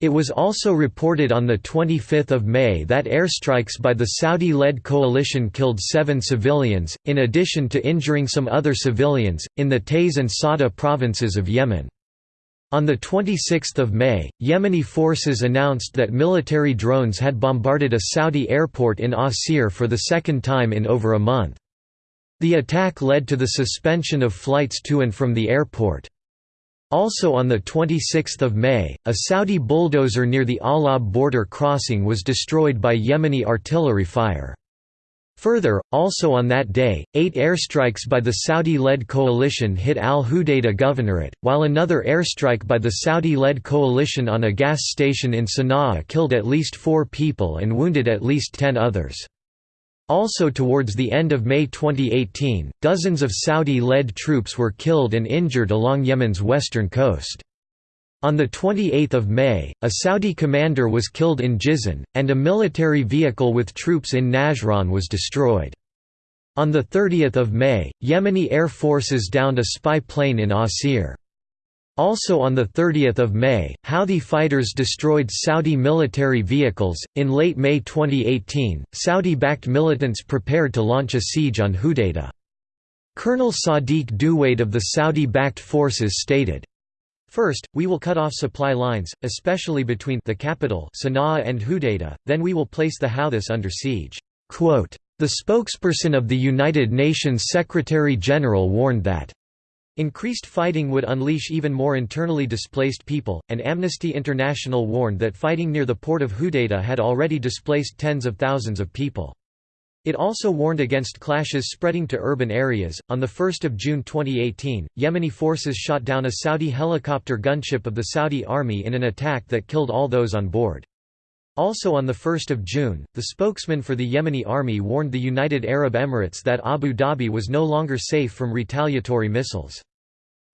It was also reported on 25 May that airstrikes by the Saudi-led coalition killed seven civilians, in addition to injuring some other civilians, in the Taiz and Sada provinces of Yemen. On 26 May, Yemeni forces announced that military drones had bombarded a Saudi airport in Asir for the second time in over a month. The attack led to the suspension of flights to and from the airport. Also on 26 May, a Saudi bulldozer near the Alab border crossing was destroyed by Yemeni artillery fire. Further, also on that day, eight airstrikes by the Saudi-led coalition hit al-Hudaydah governorate, while another airstrike by the Saudi-led coalition on a gas station in Sana'a killed at least four people and wounded at least ten others. Also towards the end of May 2018, dozens of Saudi-led troops were killed and injured along Yemen's western coast. On 28 May, a Saudi commander was killed in Jizan, and a military vehicle with troops in Najran was destroyed. On 30 May, Yemeni air forces downed a spy plane in Asir. Also on 30 May, Houthi fighters destroyed Saudi military vehicles. In late May 2018, Saudi backed militants prepared to launch a siege on Hudaydah. Colonel Sadiq Duwaid of the Saudi backed forces stated, First, we will cut off supply lines, especially between the capital Sana'a and Hudaydah, then we will place the Houthis under siege." Quote, the spokesperson of the United Nations Secretary-General warned that Increased fighting would unleash even more internally displaced people, and Amnesty International warned that fighting near the port of Hudaydah had already displaced tens of thousands of people. It also warned against clashes spreading to urban areas. On the 1st of June 2018, Yemeni forces shot down a Saudi helicopter gunship of the Saudi army in an attack that killed all those on board. Also on 1 June, the spokesman for the Yemeni army warned the United Arab Emirates that Abu Dhabi was no longer safe from retaliatory missiles.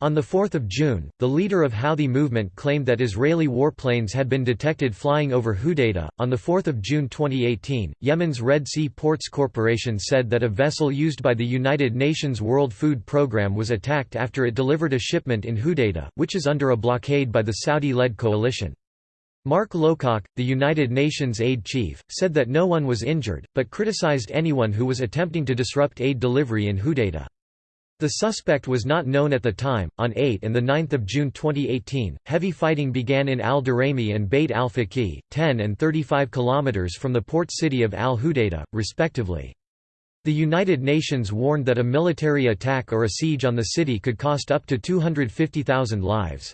On 4 June, the leader of Houthi movement claimed that Israeli warplanes had been detected flying over Hudaydah. On 4 June 2018, Yemen's Red Sea Ports Corporation said that a vessel used by the United Nations World Food Programme was attacked after it delivered a shipment in Hudaydah, which is under a blockade by the Saudi-led coalition. Mark Lowcock, the United Nations aid chief, said that no one was injured, but criticized anyone who was attempting to disrupt aid delivery in Hudaydah. The suspect was not known at the time. On 8 and 9 June 2018, heavy fighting began in Al Duraymi and Beit al Faqih, 10 and 35 kilometers from the port city of Al Hudaydah, respectively. The United Nations warned that a military attack or a siege on the city could cost up to 250,000 lives.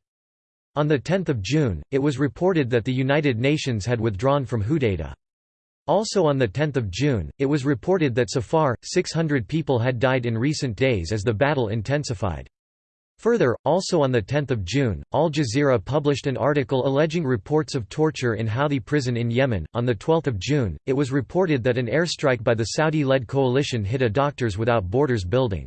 On 10 June, it was reported that the United Nations had withdrawn from Hudaydah. Also on 10 June, it was reported that so far, 600 people had died in recent days as the battle intensified. Further, also on 10 June, Al Jazeera published an article alleging reports of torture in Houthi prison in Yemen. On 12 June, it was reported that an airstrike by the Saudi-led coalition hit a Doctors Without Borders building.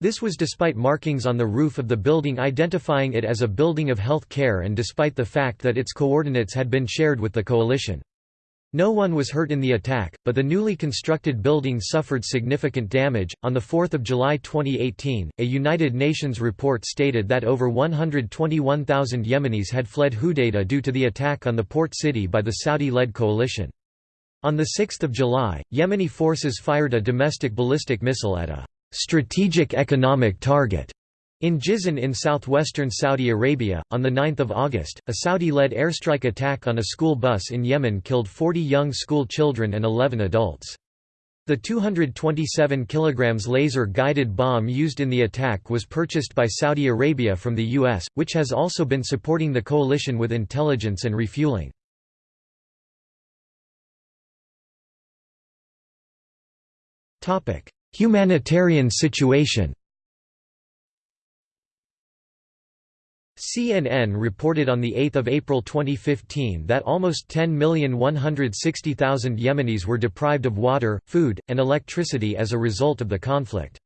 This was despite markings on the roof of the building identifying it as a building of health care and despite the fact that its coordinates had been shared with the coalition. No one was hurt in the attack, but the newly constructed building suffered significant damage. On 4 July 2018, a United Nations report stated that over 121,000 Yemenis had fled Hudaydah due to the attack on the port city by the Saudi-led coalition. On the 6 July, Yemeni forces fired a domestic ballistic missile at a strategic economic target in Jizan in southwestern Saudi Arabia, on 9 August, a Saudi-led airstrike attack on a school bus in Yemen killed 40 young school children and 11 adults. The 227 kg laser-guided bomb used in the attack was purchased by Saudi Arabia from the U.S., which has also been supporting the coalition with intelligence and refueling. Humanitarian situation CNN reported on 8 April 2015 that almost 10,160,000 Yemenis were deprived of water, food, and electricity as a result of the conflict.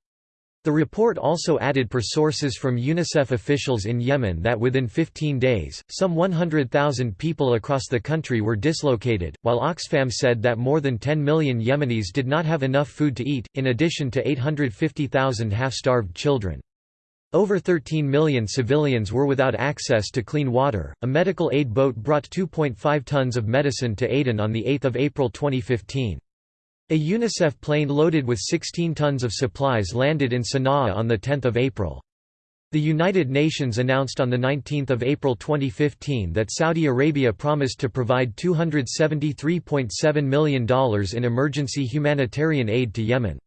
The report also added per sources from UNICEF officials in Yemen that within 15 days, some 100,000 people across the country were dislocated, while Oxfam said that more than 10 million Yemenis did not have enough food to eat, in addition to 850,000 half-starved children. Over 13 million civilians were without access to clean water. A medical aid boat brought 2.5 tons of medicine to Aden on 8 April 2015. A UNICEF plane loaded with 16 tons of supplies landed in Sana'a on 10 April. The United Nations announced on 19 April 2015 that Saudi Arabia promised to provide $273.7 million in emergency humanitarian aid to Yemen.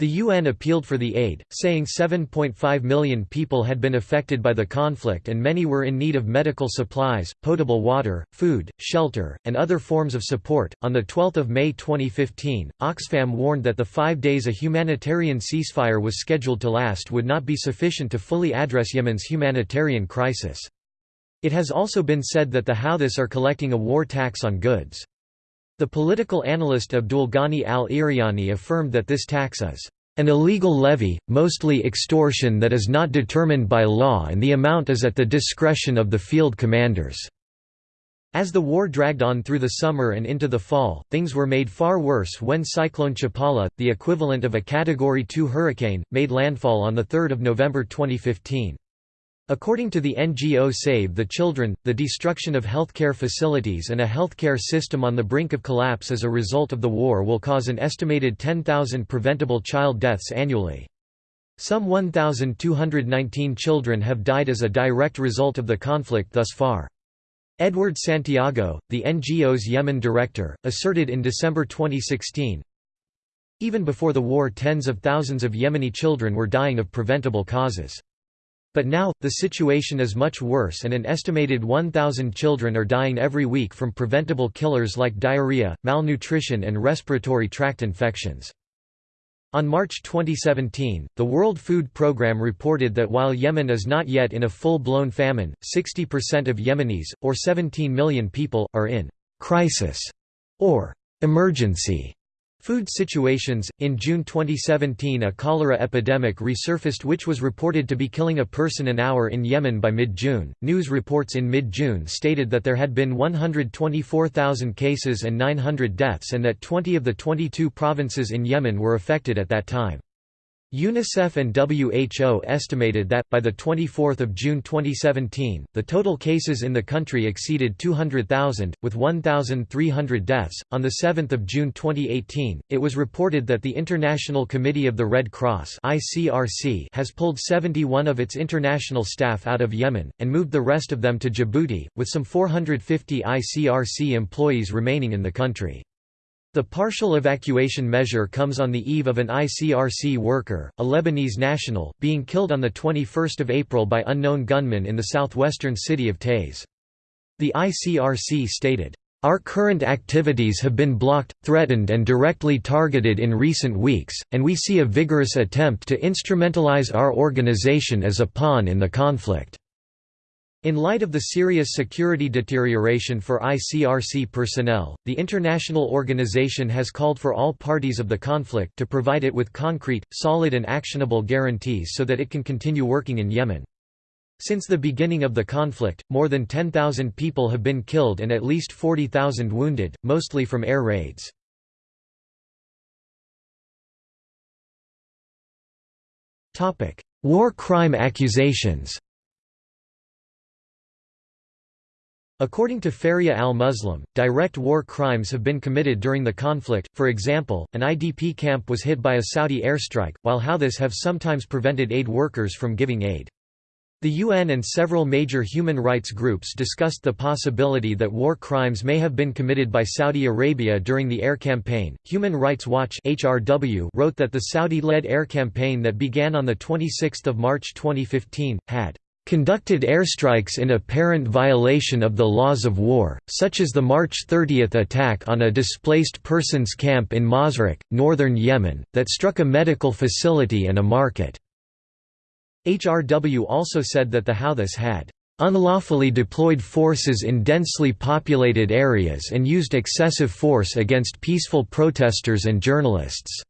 The UN appealed for the aid, saying 7.5 million people had been affected by the conflict and many were in need of medical supplies, potable water, food, shelter, and other forms of support. On the 12th of May 2015, Oxfam warned that the 5 days a humanitarian ceasefire was scheduled to last would not be sufficient to fully address Yemen's humanitarian crisis. It has also been said that the Houthis are collecting a war tax on goods. The political analyst Abdul Ghani al-Iriani affirmed that this tax is an illegal levy, mostly extortion that is not determined by law and the amount is at the discretion of the field commanders." As the war dragged on through the summer and into the fall, things were made far worse when Cyclone Chapala, the equivalent of a Category 2 hurricane, made landfall on 3 November 2015. According to the NGO Save the Children, the destruction of healthcare facilities and a healthcare system on the brink of collapse as a result of the war will cause an estimated 10,000 preventable child deaths annually. Some 1,219 children have died as a direct result of the conflict thus far. Edward Santiago, the NGO's Yemen director, asserted in December 2016, Even before the war tens of thousands of Yemeni children were dying of preventable causes. But now, the situation is much worse and an estimated 1,000 children are dying every week from preventable killers like diarrhea, malnutrition and respiratory tract infections. On March 2017, the World Food Programme reported that while Yemen is not yet in a full-blown famine, 60% of Yemenis, or 17 million people, are in «crisis» or «emergency» Food situations In June 2017, a cholera epidemic resurfaced, which was reported to be killing a person an hour in Yemen by mid June. News reports in mid June stated that there had been 124,000 cases and 900 deaths, and that 20 of the 22 provinces in Yemen were affected at that time. UNICEF and WHO estimated that, by 24 June 2017, the total cases in the country exceeded 200,000, with 1,300 deaths. On 7 June 2018, it was reported that the International Committee of the Red Cross has pulled 71 of its international staff out of Yemen, and moved the rest of them to Djibouti, with some 450 ICRC employees remaining in the country. The partial evacuation measure comes on the eve of an ICRC worker, a Lebanese national, being killed on 21 April by unknown gunmen in the southwestern city of Taiz. The ICRC stated, "...our current activities have been blocked, threatened and directly targeted in recent weeks, and we see a vigorous attempt to instrumentalize our organization as a pawn in the conflict." In light of the serious security deterioration for ICRC personnel, the international organization has called for all parties of the conflict to provide it with concrete, solid and actionable guarantees so that it can continue working in Yemen. Since the beginning of the conflict, more than 10,000 people have been killed and at least 40,000 wounded, mostly from air raids. War crime accusations According to Faria al-Muslim, direct war crimes have been committed during the conflict, for example, an IDP camp was hit by a Saudi airstrike, while Houthis have sometimes prevented aid workers from giving aid. The UN and several major human rights groups discussed the possibility that war crimes may have been committed by Saudi Arabia during the air campaign. Human Rights Watch (HRW) wrote that the Saudi-led air campaign that began on the 26th of March 2015 had conducted airstrikes in apparent violation of the laws of war, such as the March 30 attack on a displaced persons camp in Mazraq, northern Yemen, that struck a medical facility and a market. HRW also said that the Houthis had unlawfully deployed forces in densely populated areas and used excessive force against peaceful protesters and journalists.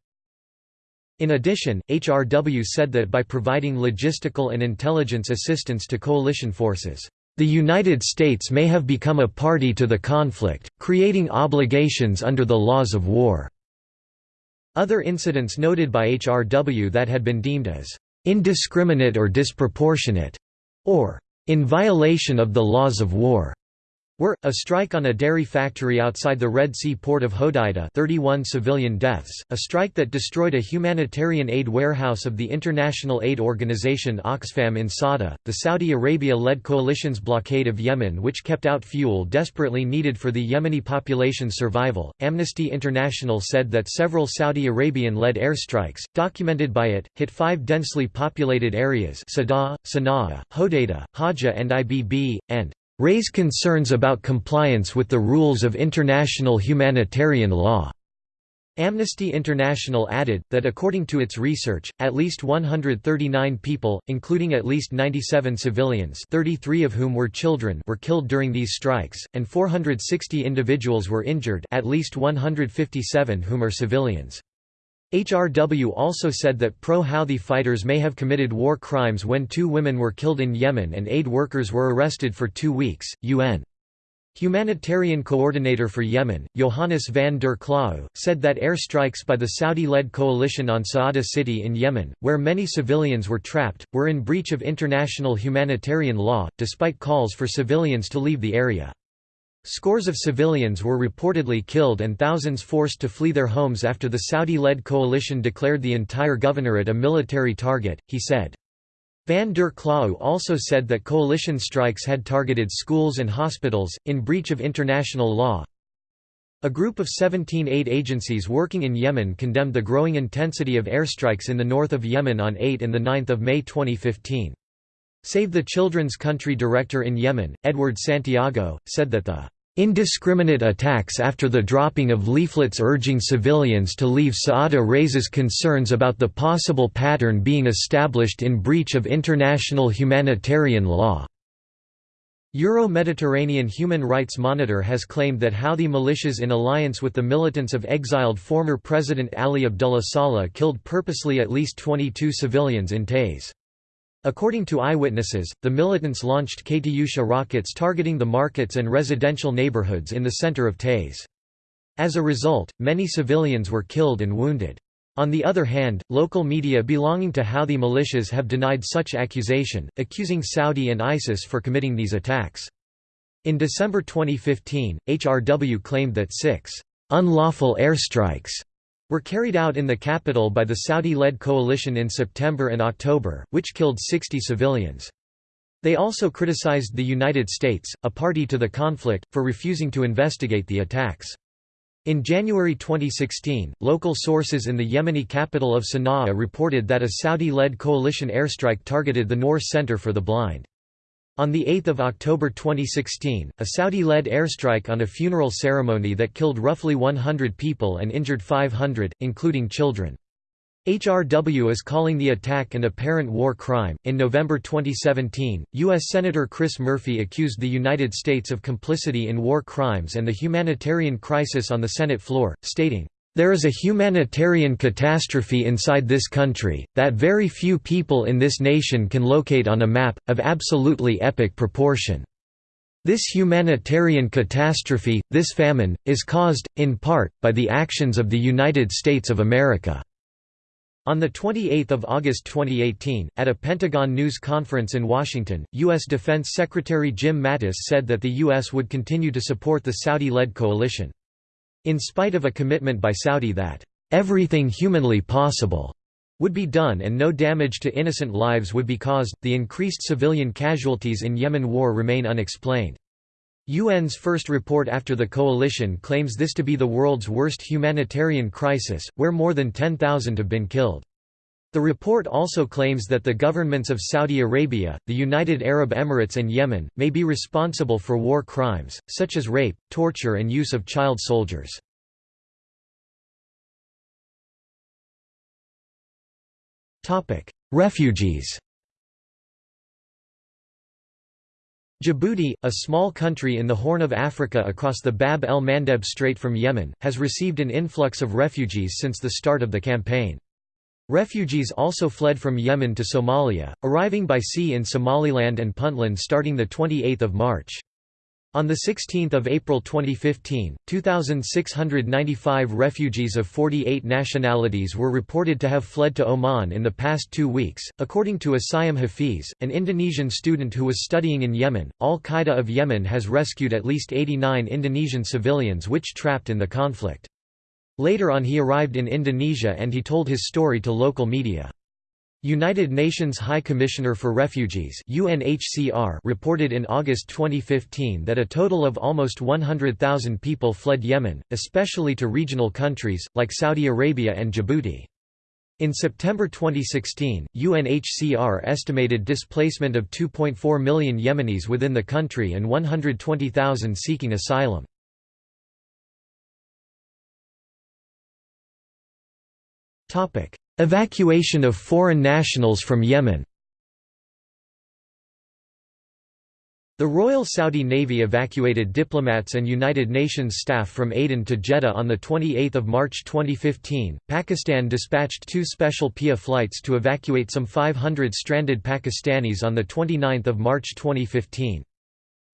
In addition, HRW said that by providing logistical and intelligence assistance to coalition forces, the United States may have become a party to the conflict, creating obligations under the laws of war. Other incidents noted by HRW that had been deemed as indiscriminate or disproportionate, or in violation of the laws of war, were, a strike on a dairy factory outside the Red Sea port of Hodeidah 31 civilian deaths, a strike that destroyed a humanitarian aid warehouse of the international aid organization Oxfam in Sada, the Saudi Arabia-led coalition's blockade of Yemen which kept out fuel desperately needed for the Yemeni population's survival. Amnesty International said that several Saudi Arabian-led airstrikes, documented by it, hit five densely populated areas Sada, Sana'a, Hodeidah, Hajjah and Ibb, and raise concerns about compliance with the rules of international humanitarian law. Amnesty International added, that according to its research, at least 139 people, including at least 97 civilians 33 of whom were children were killed during these strikes, and 460 individuals were injured at least 157 whom are civilians. HRW also said that pro-Houthi fighters may have committed war crimes when two women were killed in Yemen and aid workers were arrested for two weeks. UN Humanitarian coordinator for Yemen, Johannes van der Klauw, said that airstrikes by the Saudi-led coalition on Saada city in Yemen, where many civilians were trapped, were in breach of international humanitarian law, despite calls for civilians to leave the area. Scores of civilians were reportedly killed and thousands forced to flee their homes after the Saudi-led coalition declared the entire governorate a military target, he said. Van der Klauw also said that coalition strikes had targeted schools and hospitals, in breach of international law. A group of 17 aid agencies working in Yemen condemned the growing intensity of airstrikes in the north of Yemen on 8 and 9 May 2015. Save the Children's Country Director in Yemen, Edward Santiago, said that the Indiscriminate attacks after the dropping of leaflets urging civilians to leave Saada raises concerns about the possible pattern being established in breach of international humanitarian law. Euro-Mediterranean Human Rights Monitor has claimed that Houthi militias in alliance with the militants of exiled former President Ali Abdullah Saleh killed purposely at least 22 civilians in Taiz. According to eyewitnesses, the militants launched Katyusha rockets targeting the markets and residential neighborhoods in the center of Taiz. As a result, many civilians were killed and wounded. On the other hand, local media belonging to Houthi militias have denied such accusation, accusing Saudi and ISIS for committing these attacks. In December 2015, HRW claimed that six unlawful airstrikes were carried out in the capital by the Saudi-led coalition in September and October, which killed 60 civilians. They also criticized the United States, a party to the conflict, for refusing to investigate the attacks. In January 2016, local sources in the Yemeni capital of Sana'a reported that a Saudi-led coalition airstrike targeted the Noor Center for the Blind. On 8 October 2016, a Saudi-led airstrike on a funeral ceremony that killed roughly 100 people and injured 500, including children. HRW is calling the attack an apparent war crime. In November 2017, U.S. Senator Chris Murphy accused the United States of complicity in war crimes and the humanitarian crisis on the Senate floor, stating, there is a humanitarian catastrophe inside this country, that very few people in this nation can locate on a map, of absolutely epic proportion. This humanitarian catastrophe, this famine, is caused, in part, by the actions of the United States of America." On 28 August 2018, at a Pentagon news conference in Washington, U.S. Defense Secretary Jim Mattis said that the U.S. would continue to support the Saudi-led coalition. In spite of a commitment by Saudi that, "...everything humanly possible," would be done and no damage to innocent lives would be caused, the increased civilian casualties in Yemen war remain unexplained. UN's first report after the coalition claims this to be the world's worst humanitarian crisis, where more than 10,000 have been killed. The report also claims that the governments of Saudi Arabia, the United Arab Emirates and Yemen, may be responsible for war crimes, such as rape, torture and use of child soldiers. Refugees Djibouti, a small country in the Horn of Africa across the Bab el-Mandeb Strait from Yemen, has received an influx of refugees since the start of the campaign. Refugees also fled from Yemen to Somalia, arriving by sea in Somaliland and Puntland starting 28 March. On 16 April 2015, 2,695 refugees of 48 nationalities were reported to have fled to Oman in the past two weeks. According to Asayam Hafiz, an Indonesian student who was studying in Yemen, Al-Qaeda of Yemen has rescued at least 89 Indonesian civilians which trapped in the conflict. Later on he arrived in Indonesia and he told his story to local media. United Nations High Commissioner for Refugees UNHCR reported in August 2015 that a total of almost 100,000 people fled Yemen, especially to regional countries, like Saudi Arabia and Djibouti. In September 2016, UNHCR estimated displacement of 2.4 million Yemenis within the country and 120,000 seeking asylum. Evacuation of foreign nationals from Yemen The Royal Saudi Navy evacuated diplomats and United Nations staff from Aden to Jeddah on 28 March 2015. Pakistan dispatched two special PIA flights to evacuate some 500 stranded Pakistanis on 29 March 2015.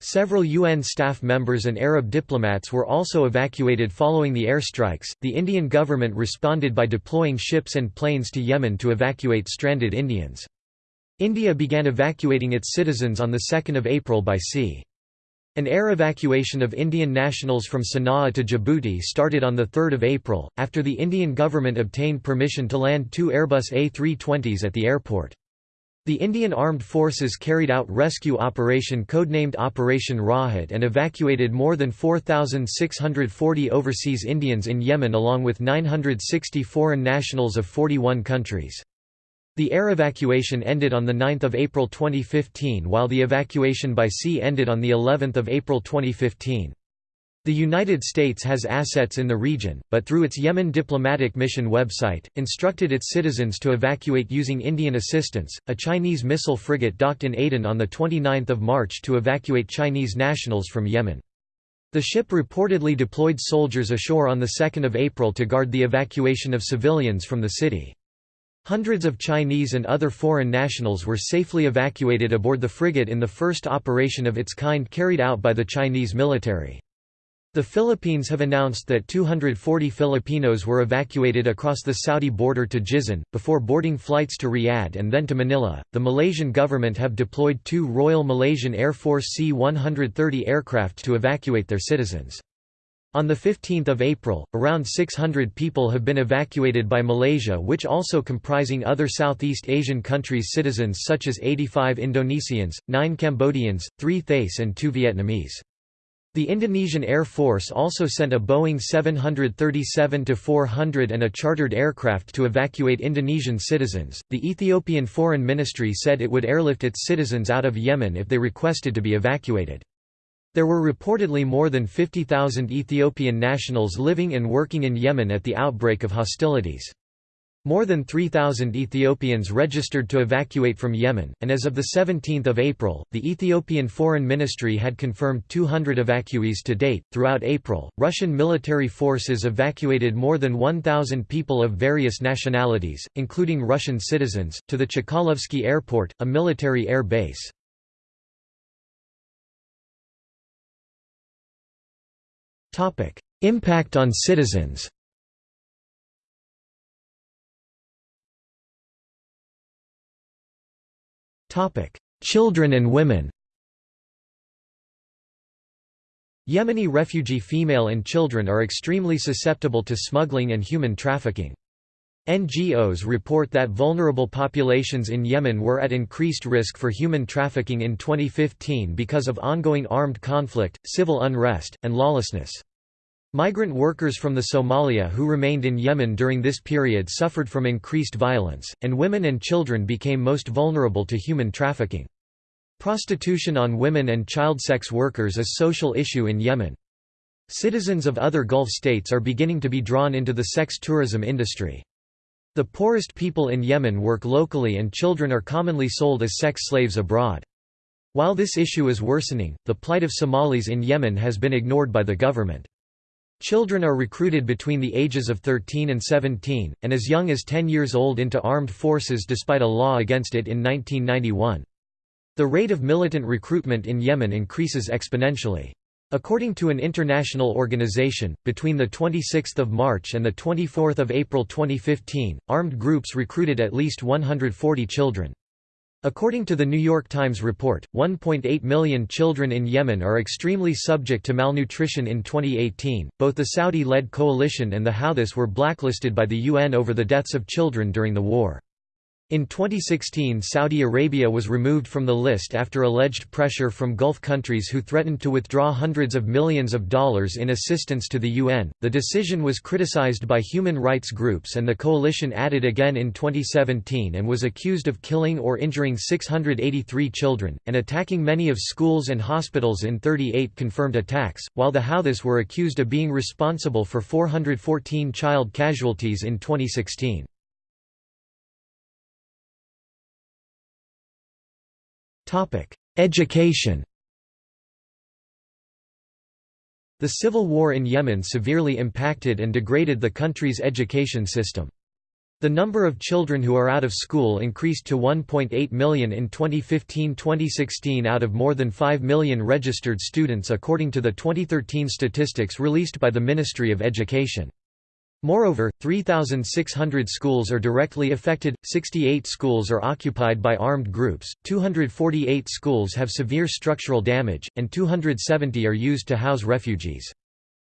Several UN staff members and Arab diplomats were also evacuated following the airstrikes. The Indian government responded by deploying ships and planes to Yemen to evacuate stranded Indians. India began evacuating its citizens on 2 April by sea. An air evacuation of Indian nationals from Sana'a to Djibouti started on 3 April, after the Indian government obtained permission to land two Airbus A320s at the airport. The Indian Armed Forces carried out rescue operation codenamed Operation Rahat and evacuated more than 4,640 overseas Indians in Yemen along with 960 foreign nationals of 41 countries. The air evacuation ended on 9 April 2015 while the evacuation by sea ended on of April 2015. The United States has assets in the region, but through its Yemen diplomatic mission website, instructed its citizens to evacuate using Indian assistance. A Chinese missile frigate docked in Aden on 29 March to evacuate Chinese nationals from Yemen. The ship reportedly deployed soldiers ashore on 2 April to guard the evacuation of civilians from the city. Hundreds of Chinese and other foreign nationals were safely evacuated aboard the frigate in the first operation of its kind carried out by the Chinese military. The Philippines have announced that 240 Filipinos were evacuated across the Saudi border to Jizan, before boarding flights to Riyadh and then to Manila. The Malaysian government have deployed two Royal Malaysian Air Force C 130 aircraft to evacuate their citizens. On 15 April, around 600 people have been evacuated by Malaysia which also comprising other Southeast Asian countries' citizens such as 85 Indonesians, 9 Cambodians, 3 Thais and 2 Vietnamese. The Indonesian Air Force also sent a Boeing 737-400 and a chartered aircraft to evacuate Indonesian citizens. The Ethiopian Foreign Ministry said it would airlift its citizens out of Yemen if they requested to be evacuated. There were reportedly more than 50,000 Ethiopian nationals living and working in Yemen at the outbreak of hostilities. More than 3,000 Ethiopians registered to evacuate from Yemen, and as of 17 April, the Ethiopian Foreign Ministry had confirmed 200 evacuees to date. Throughout April, Russian military forces evacuated more than 1,000 people of various nationalities, including Russian citizens, to the Chkalovsky Airport, a military air base. Impact on citizens. Children and women. Yemeni refugee female and children are extremely susceptible to smuggling and human trafficking. NGOs report that vulnerable populations in Yemen were at increased risk for human trafficking in 2015 because of ongoing armed conflict, civil unrest, and lawlessness. Migrant workers from the Somalia who remained in Yemen during this period suffered from increased violence, and women and children became most vulnerable to human trafficking. Prostitution on women and child sex workers is a social issue in Yemen. Citizens of other Gulf states are beginning to be drawn into the sex tourism industry. The poorest people in Yemen work locally and children are commonly sold as sex slaves abroad. While this issue is worsening, the plight of Somalis in Yemen has been ignored by the government. Children are recruited between the ages of 13 and 17, and as young as 10 years old into armed forces despite a law against it in 1991. The rate of militant recruitment in Yemen increases exponentially. According to an international organization, between 26 March and 24 April 2015, armed groups recruited at least 140 children. According to the New York Times report, 1.8 million children in Yemen are extremely subject to malnutrition in 2018. Both the Saudi led coalition and the Houthis were blacklisted by the UN over the deaths of children during the war. In 2016 Saudi Arabia was removed from the list after alleged pressure from Gulf countries who threatened to withdraw hundreds of millions of dollars in assistance to the UN. The decision was criticized by human rights groups and the coalition added again in 2017 and was accused of killing or injuring 683 children, and attacking many of schools and hospitals in 38 confirmed attacks, while the Houthis were accused of being responsible for 414 child casualties in 2016. Education The civil war in Yemen severely impacted and degraded the country's education system. The number of children who are out of school increased to 1.8 million in 2015-2016 out of more than 5 million registered students according to the 2013 statistics released by the Ministry of Education. Moreover, 3,600 schools are directly affected, 68 schools are occupied by armed groups, 248 schools have severe structural damage, and 270 are used to house refugees.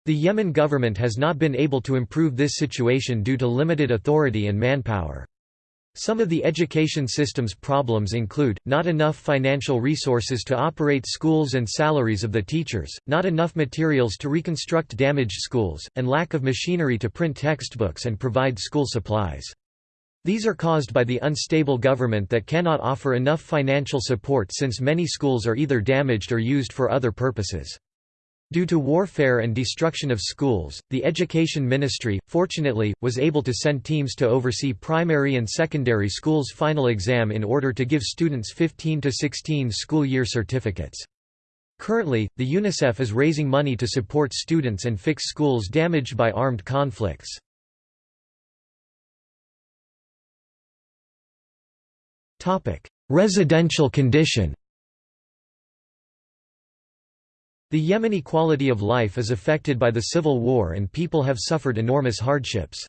The Yemen government has not been able to improve this situation due to limited authority and manpower. Some of the education system's problems include, not enough financial resources to operate schools and salaries of the teachers, not enough materials to reconstruct damaged schools, and lack of machinery to print textbooks and provide school supplies. These are caused by the unstable government that cannot offer enough financial support since many schools are either damaged or used for other purposes. Due to warfare and destruction of schools, the Education Ministry, fortunately, was able to send teams to oversee primary and secondary schools' final exam in order to give students 15 to 16 school year certificates. Currently, the UNICEF is raising money to support students and fix schools damaged by armed conflicts. Residential condition The Yemeni quality of life is affected by the civil war and people have suffered enormous hardships.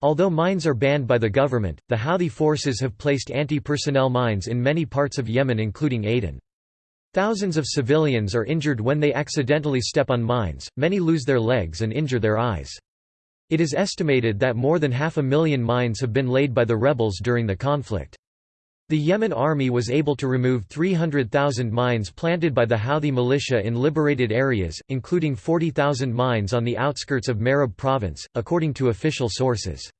Although mines are banned by the government, the Houthi forces have placed anti-personnel mines in many parts of Yemen including Aden. Thousands of civilians are injured when they accidentally step on mines, many lose their legs and injure their eyes. It is estimated that more than half a million mines have been laid by the rebels during the conflict. The Yemen army was able to remove 300,000 mines planted by the Houthi militia in liberated areas, including 40,000 mines on the outskirts of Marib province, according to official sources.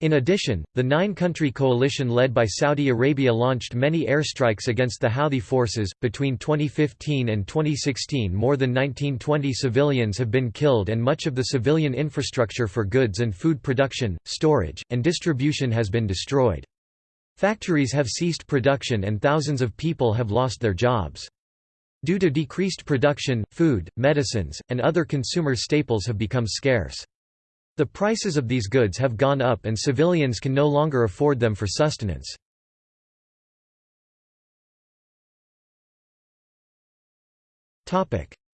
In addition, the nine-country coalition led by Saudi Arabia launched many airstrikes against the Houthi forces. Between 2015 and 2016, more than 1920 civilians have been killed and much of the civilian infrastructure for goods and food production, storage, and distribution has been destroyed. Factories have ceased production and thousands of people have lost their jobs. Due to decreased production, food, medicines, and other consumer staples have become scarce. The prices of these goods have gone up and civilians can no longer afford them for sustenance.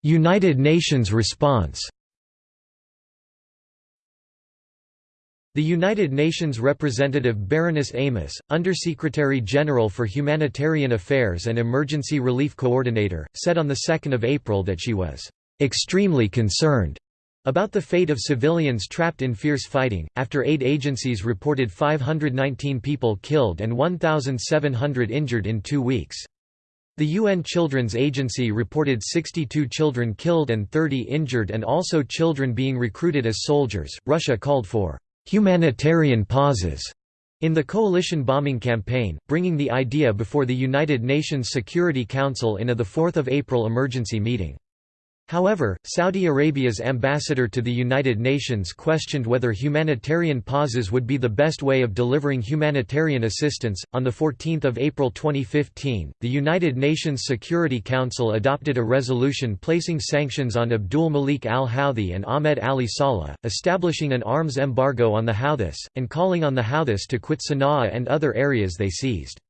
United Nations response The United Nations representative Baroness Amos, Undersecretary General for Humanitarian Affairs and Emergency Relief Coordinator, said on 2 April that she was "...extremely concerned." about the fate of civilians trapped in fierce fighting, after aid agencies reported 519 people killed and 1,700 injured in two weeks. The UN Children's Agency reported 62 children killed and 30 injured and also children being recruited as soldiers. Russia called for humanitarian pauses in the coalition bombing campaign, bringing the idea before the United Nations Security Council in a 4 April emergency meeting. However, Saudi Arabia's ambassador to the United Nations questioned whether humanitarian pauses would be the best way of delivering humanitarian assistance. On the 14th of April 2015, the United Nations Security Council adopted a resolution placing sanctions on Abdul Malik al-Houthi and Ahmed Ali Saleh, establishing an arms embargo on the Houthis, and calling on the Houthis to quit Sana'a and other areas they seized.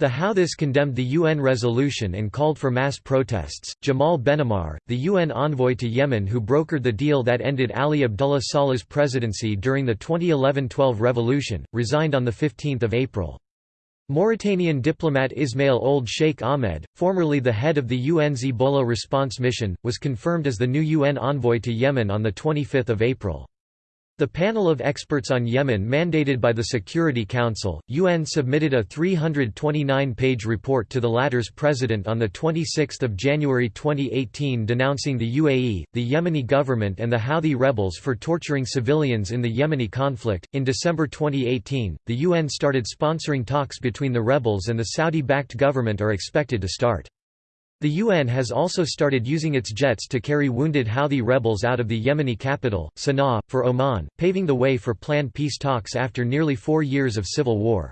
The Houthis condemned the UN resolution and called for mass protests. Jamal Benomar, the UN envoy to Yemen who brokered the deal that ended Ali Abdullah Saleh's presidency during the 2011-12 revolution, resigned on 15 April. Mauritanian diplomat Ismail Ould Cheikh Ahmed, formerly the head of the UN's Ebola response mission, was confirmed as the new UN envoy to Yemen on 25 April. The panel of experts on Yemen mandated by the Security Council, UN submitted a 329-page report to the latter's president on 26 January 2018 denouncing the UAE, the Yemeni government and the Houthi rebels for torturing civilians in the Yemeni conflict. In December 2018, the UN started sponsoring talks between the rebels and the Saudi-backed government are expected to start. The UN has also started using its jets to carry wounded Houthi rebels out of the Yemeni capital, Sana'a, for Oman, paving the way for planned peace talks after nearly four years of civil war.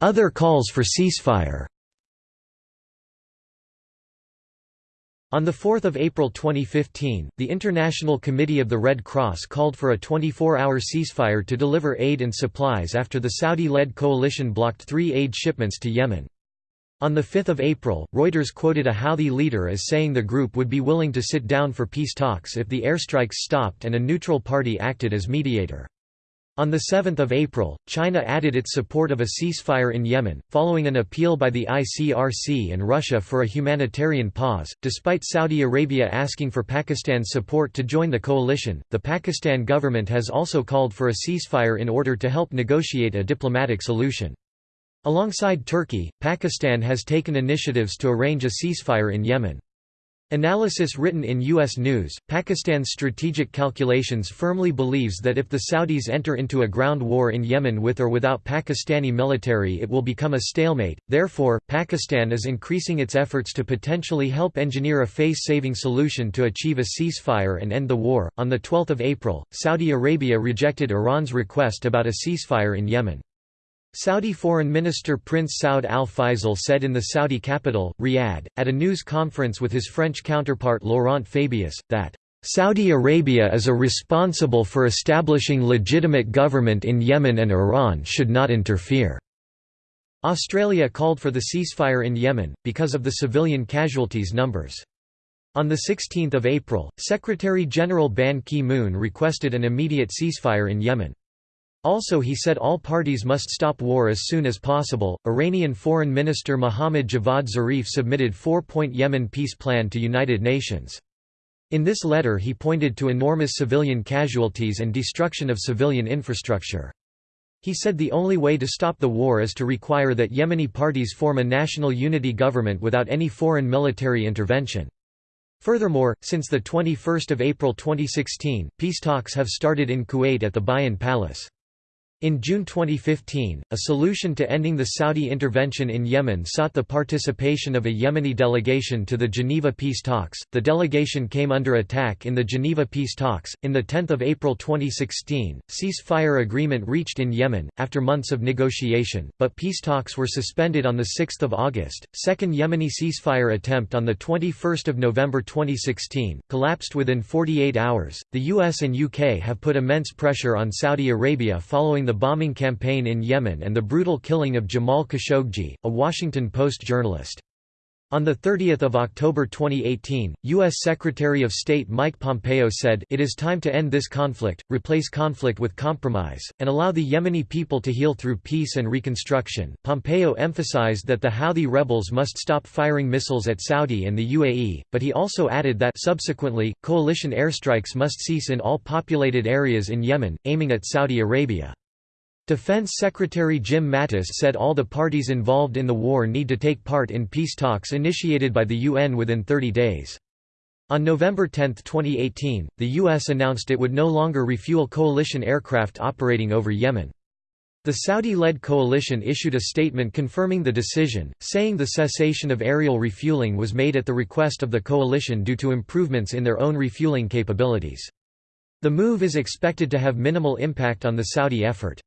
Other calls for ceasefire On 4 April 2015, the International Committee of the Red Cross called for a 24-hour ceasefire to deliver aid and supplies after the Saudi-led coalition blocked three aid shipments to Yemen. On 5 April, Reuters quoted a Houthi leader as saying the group would be willing to sit down for peace talks if the airstrikes stopped and a neutral party acted as mediator. On 7 April, China added its support of a ceasefire in Yemen, following an appeal by the ICRC and Russia for a humanitarian pause. Despite Saudi Arabia asking for Pakistan's support to join the coalition, the Pakistan government has also called for a ceasefire in order to help negotiate a diplomatic solution. Alongside Turkey, Pakistan has taken initiatives to arrange a ceasefire in Yemen. Analysis written in U.S. News, Pakistan's strategic calculations firmly believes that if the Saudis enter into a ground war in Yemen with or without Pakistani military it will become a stalemate, therefore, Pakistan is increasing its efforts to potentially help engineer a face-saving solution to achieve a ceasefire and end the war. On 12 April, Saudi Arabia rejected Iran's request about a ceasefire in Yemen. Saudi Foreign Minister Prince Saud al-Faisal said in the Saudi capital, Riyadh, at a news conference with his French counterpart Laurent Fabius, that Saudi Arabia is a responsible for establishing legitimate government in Yemen and Iran should not interfere." Australia called for the ceasefire in Yemen, because of the civilian casualties numbers. On 16 April, Secretary-General Ban Ki-moon requested an immediate ceasefire in Yemen. Also he said all parties must stop war as soon as possible. Iranian Foreign Minister Mohammad Javad Zarif submitted four-point Yemen peace plan to United Nations. In this letter he pointed to enormous civilian casualties and destruction of civilian infrastructure. He said the only way to stop the war is to require that Yemeni parties form a national unity government without any foreign military intervention. Furthermore, since 21 April 2016, peace talks have started in Kuwait at the Bayan Palace. In June 2015, a solution to ending the Saudi intervention in Yemen sought the participation of a Yemeni delegation to the Geneva peace talks. The delegation came under attack in the Geneva peace talks. In the 10th of April 2016, ceasefire agreement reached in Yemen after months of negotiation, but peace talks were suspended on the 6th of August. Second Yemeni ceasefire attempt on the 21st of November 2016 collapsed within 48 hours. The US and UK have put immense pressure on Saudi Arabia following the bombing campaign in Yemen and the brutal killing of Jamal Khashoggi, a Washington Post journalist. On 30 October 2018, U.S. Secretary of State Mike Pompeo said, It is time to end this conflict, replace conflict with compromise, and allow the Yemeni people to heal through peace and reconstruction. Pompeo emphasized that the Houthi rebels must stop firing missiles at Saudi and the UAE, but he also added that subsequently, coalition airstrikes must cease in all populated areas in Yemen, aiming at Saudi Arabia. Defense Secretary Jim Mattis said all the parties involved in the war need to take part in peace talks initiated by the UN within 30 days. On November 10, 2018, the U.S. announced it would no longer refuel coalition aircraft operating over Yemen. The Saudi-led coalition issued a statement confirming the decision, saying the cessation of aerial refueling was made at the request of the coalition due to improvements in their own refueling capabilities. The move is expected to have minimal impact on the Saudi effort.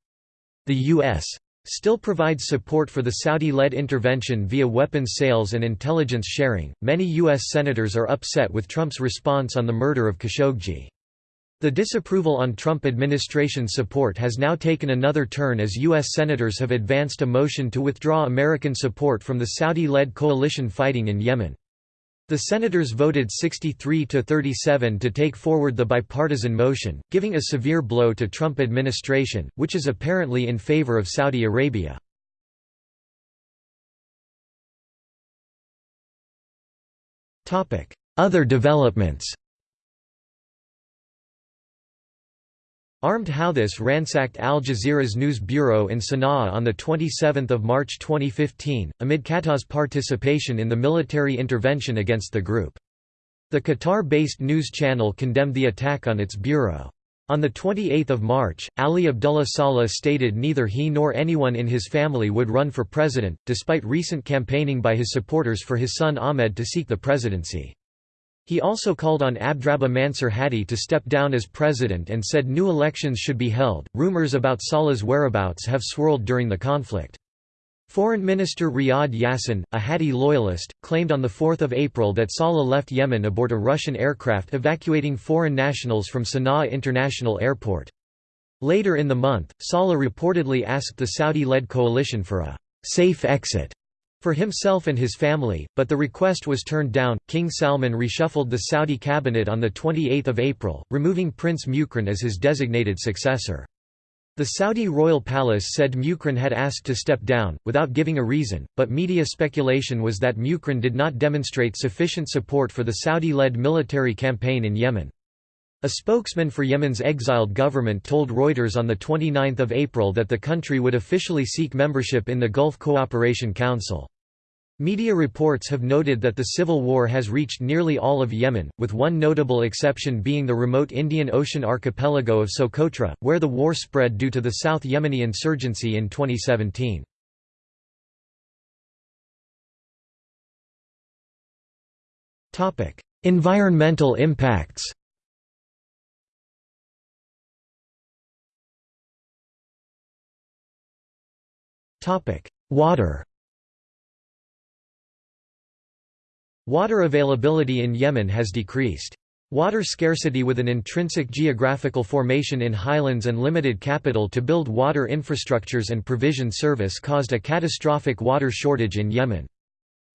The U.S. still provides support for the Saudi-led intervention via weapons sales and intelligence sharing. Many U.S. senators are upset with Trump's response on the murder of Khashoggi. The disapproval on Trump administration support has now taken another turn as U.S. senators have advanced a motion to withdraw American support from the Saudi-led coalition fighting in Yemen. The senators voted 63 to 37 to take forward the bipartisan motion, giving a severe blow to Trump administration, which is apparently in favor of Saudi Arabia. Other developments Armed Houthis ransacked Al Jazeera's news bureau in Sana'a on 27 March 2015, amid Qatar's participation in the military intervention against the group. The Qatar-based news channel condemned the attack on its bureau. On 28 March, Ali Abdullah Saleh stated neither he nor anyone in his family would run for president, despite recent campaigning by his supporters for his son Ahmed to seek the presidency. He also called on Abdrabbuh Mansur Hadi to step down as president and said new elections should be held. Rumors about Saleh's whereabouts have swirled during the conflict. Foreign Minister Riyad Yassin, a Hadi loyalist, claimed on 4 April that Saleh left Yemen aboard a Russian aircraft evacuating foreign nationals from Sana'a International Airport. Later in the month, Saleh reportedly asked the Saudi-led coalition for a «safe exit» for himself and his family, but the request was turned down. King Salman reshuffled the Saudi cabinet on 28 April, removing Prince Muqrin as his designated successor. The Saudi royal palace said Muqrin had asked to step down, without giving a reason, but media speculation was that Muqrin did not demonstrate sufficient support for the Saudi-led military campaign in Yemen. A spokesman for Yemen's exiled government told Reuters on 29 April that the country would officially seek membership in the Gulf Cooperation Council. Media reports have noted that the civil war has reached nearly all of Yemen, with one notable exception being the remote Indian Ocean archipelago of Socotra, where the war spread due to the South Yemeni insurgency in 2017. Environmental impacts Water Water availability in Yemen has decreased. Water scarcity with an intrinsic geographical formation in highlands and limited capital to build water infrastructures and provision service caused a catastrophic water shortage in Yemen.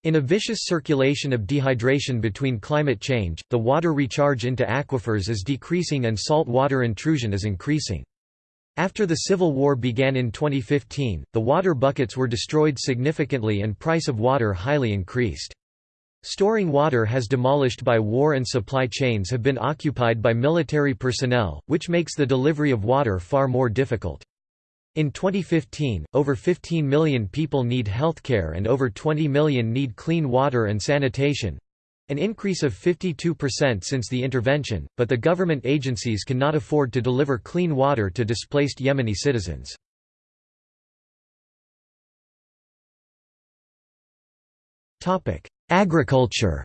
In a vicious circulation of dehydration between climate change, the water recharge into aquifers is decreasing and salt water intrusion is increasing. After the Civil War began in 2015, the water buckets were destroyed significantly and price of water highly increased. Storing water has demolished by war and supply chains have been occupied by military personnel, which makes the delivery of water far more difficult. In 2015, over 15 million people need healthcare and over 20 million need clean water and sanitation, an increase of 52% since the intervention, but the government agencies cannot afford to deliver clean water to displaced Yemeni citizens. Agriculture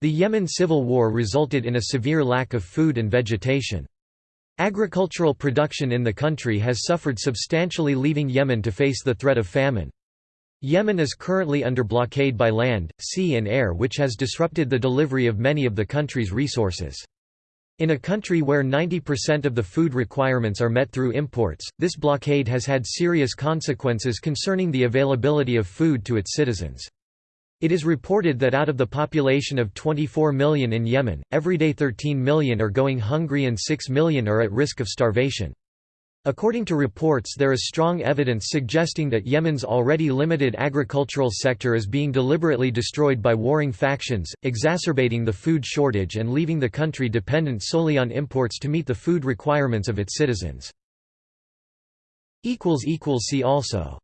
The Yemen civil war resulted in a severe lack of food and vegetation. Agricultural production in the country has suffered substantially leaving Yemen to face the threat of famine. Yemen is currently under blockade by land, sea and air which has disrupted the delivery of many of the country's resources. In a country where 90% of the food requirements are met through imports, this blockade has had serious consequences concerning the availability of food to its citizens. It is reported that out of the population of 24 million in Yemen, every day 13 million are going hungry and 6 million are at risk of starvation. According to reports there is strong evidence suggesting that Yemen's already limited agricultural sector is being deliberately destroyed by warring factions, exacerbating the food shortage and leaving the country dependent solely on imports to meet the food requirements of its citizens. See also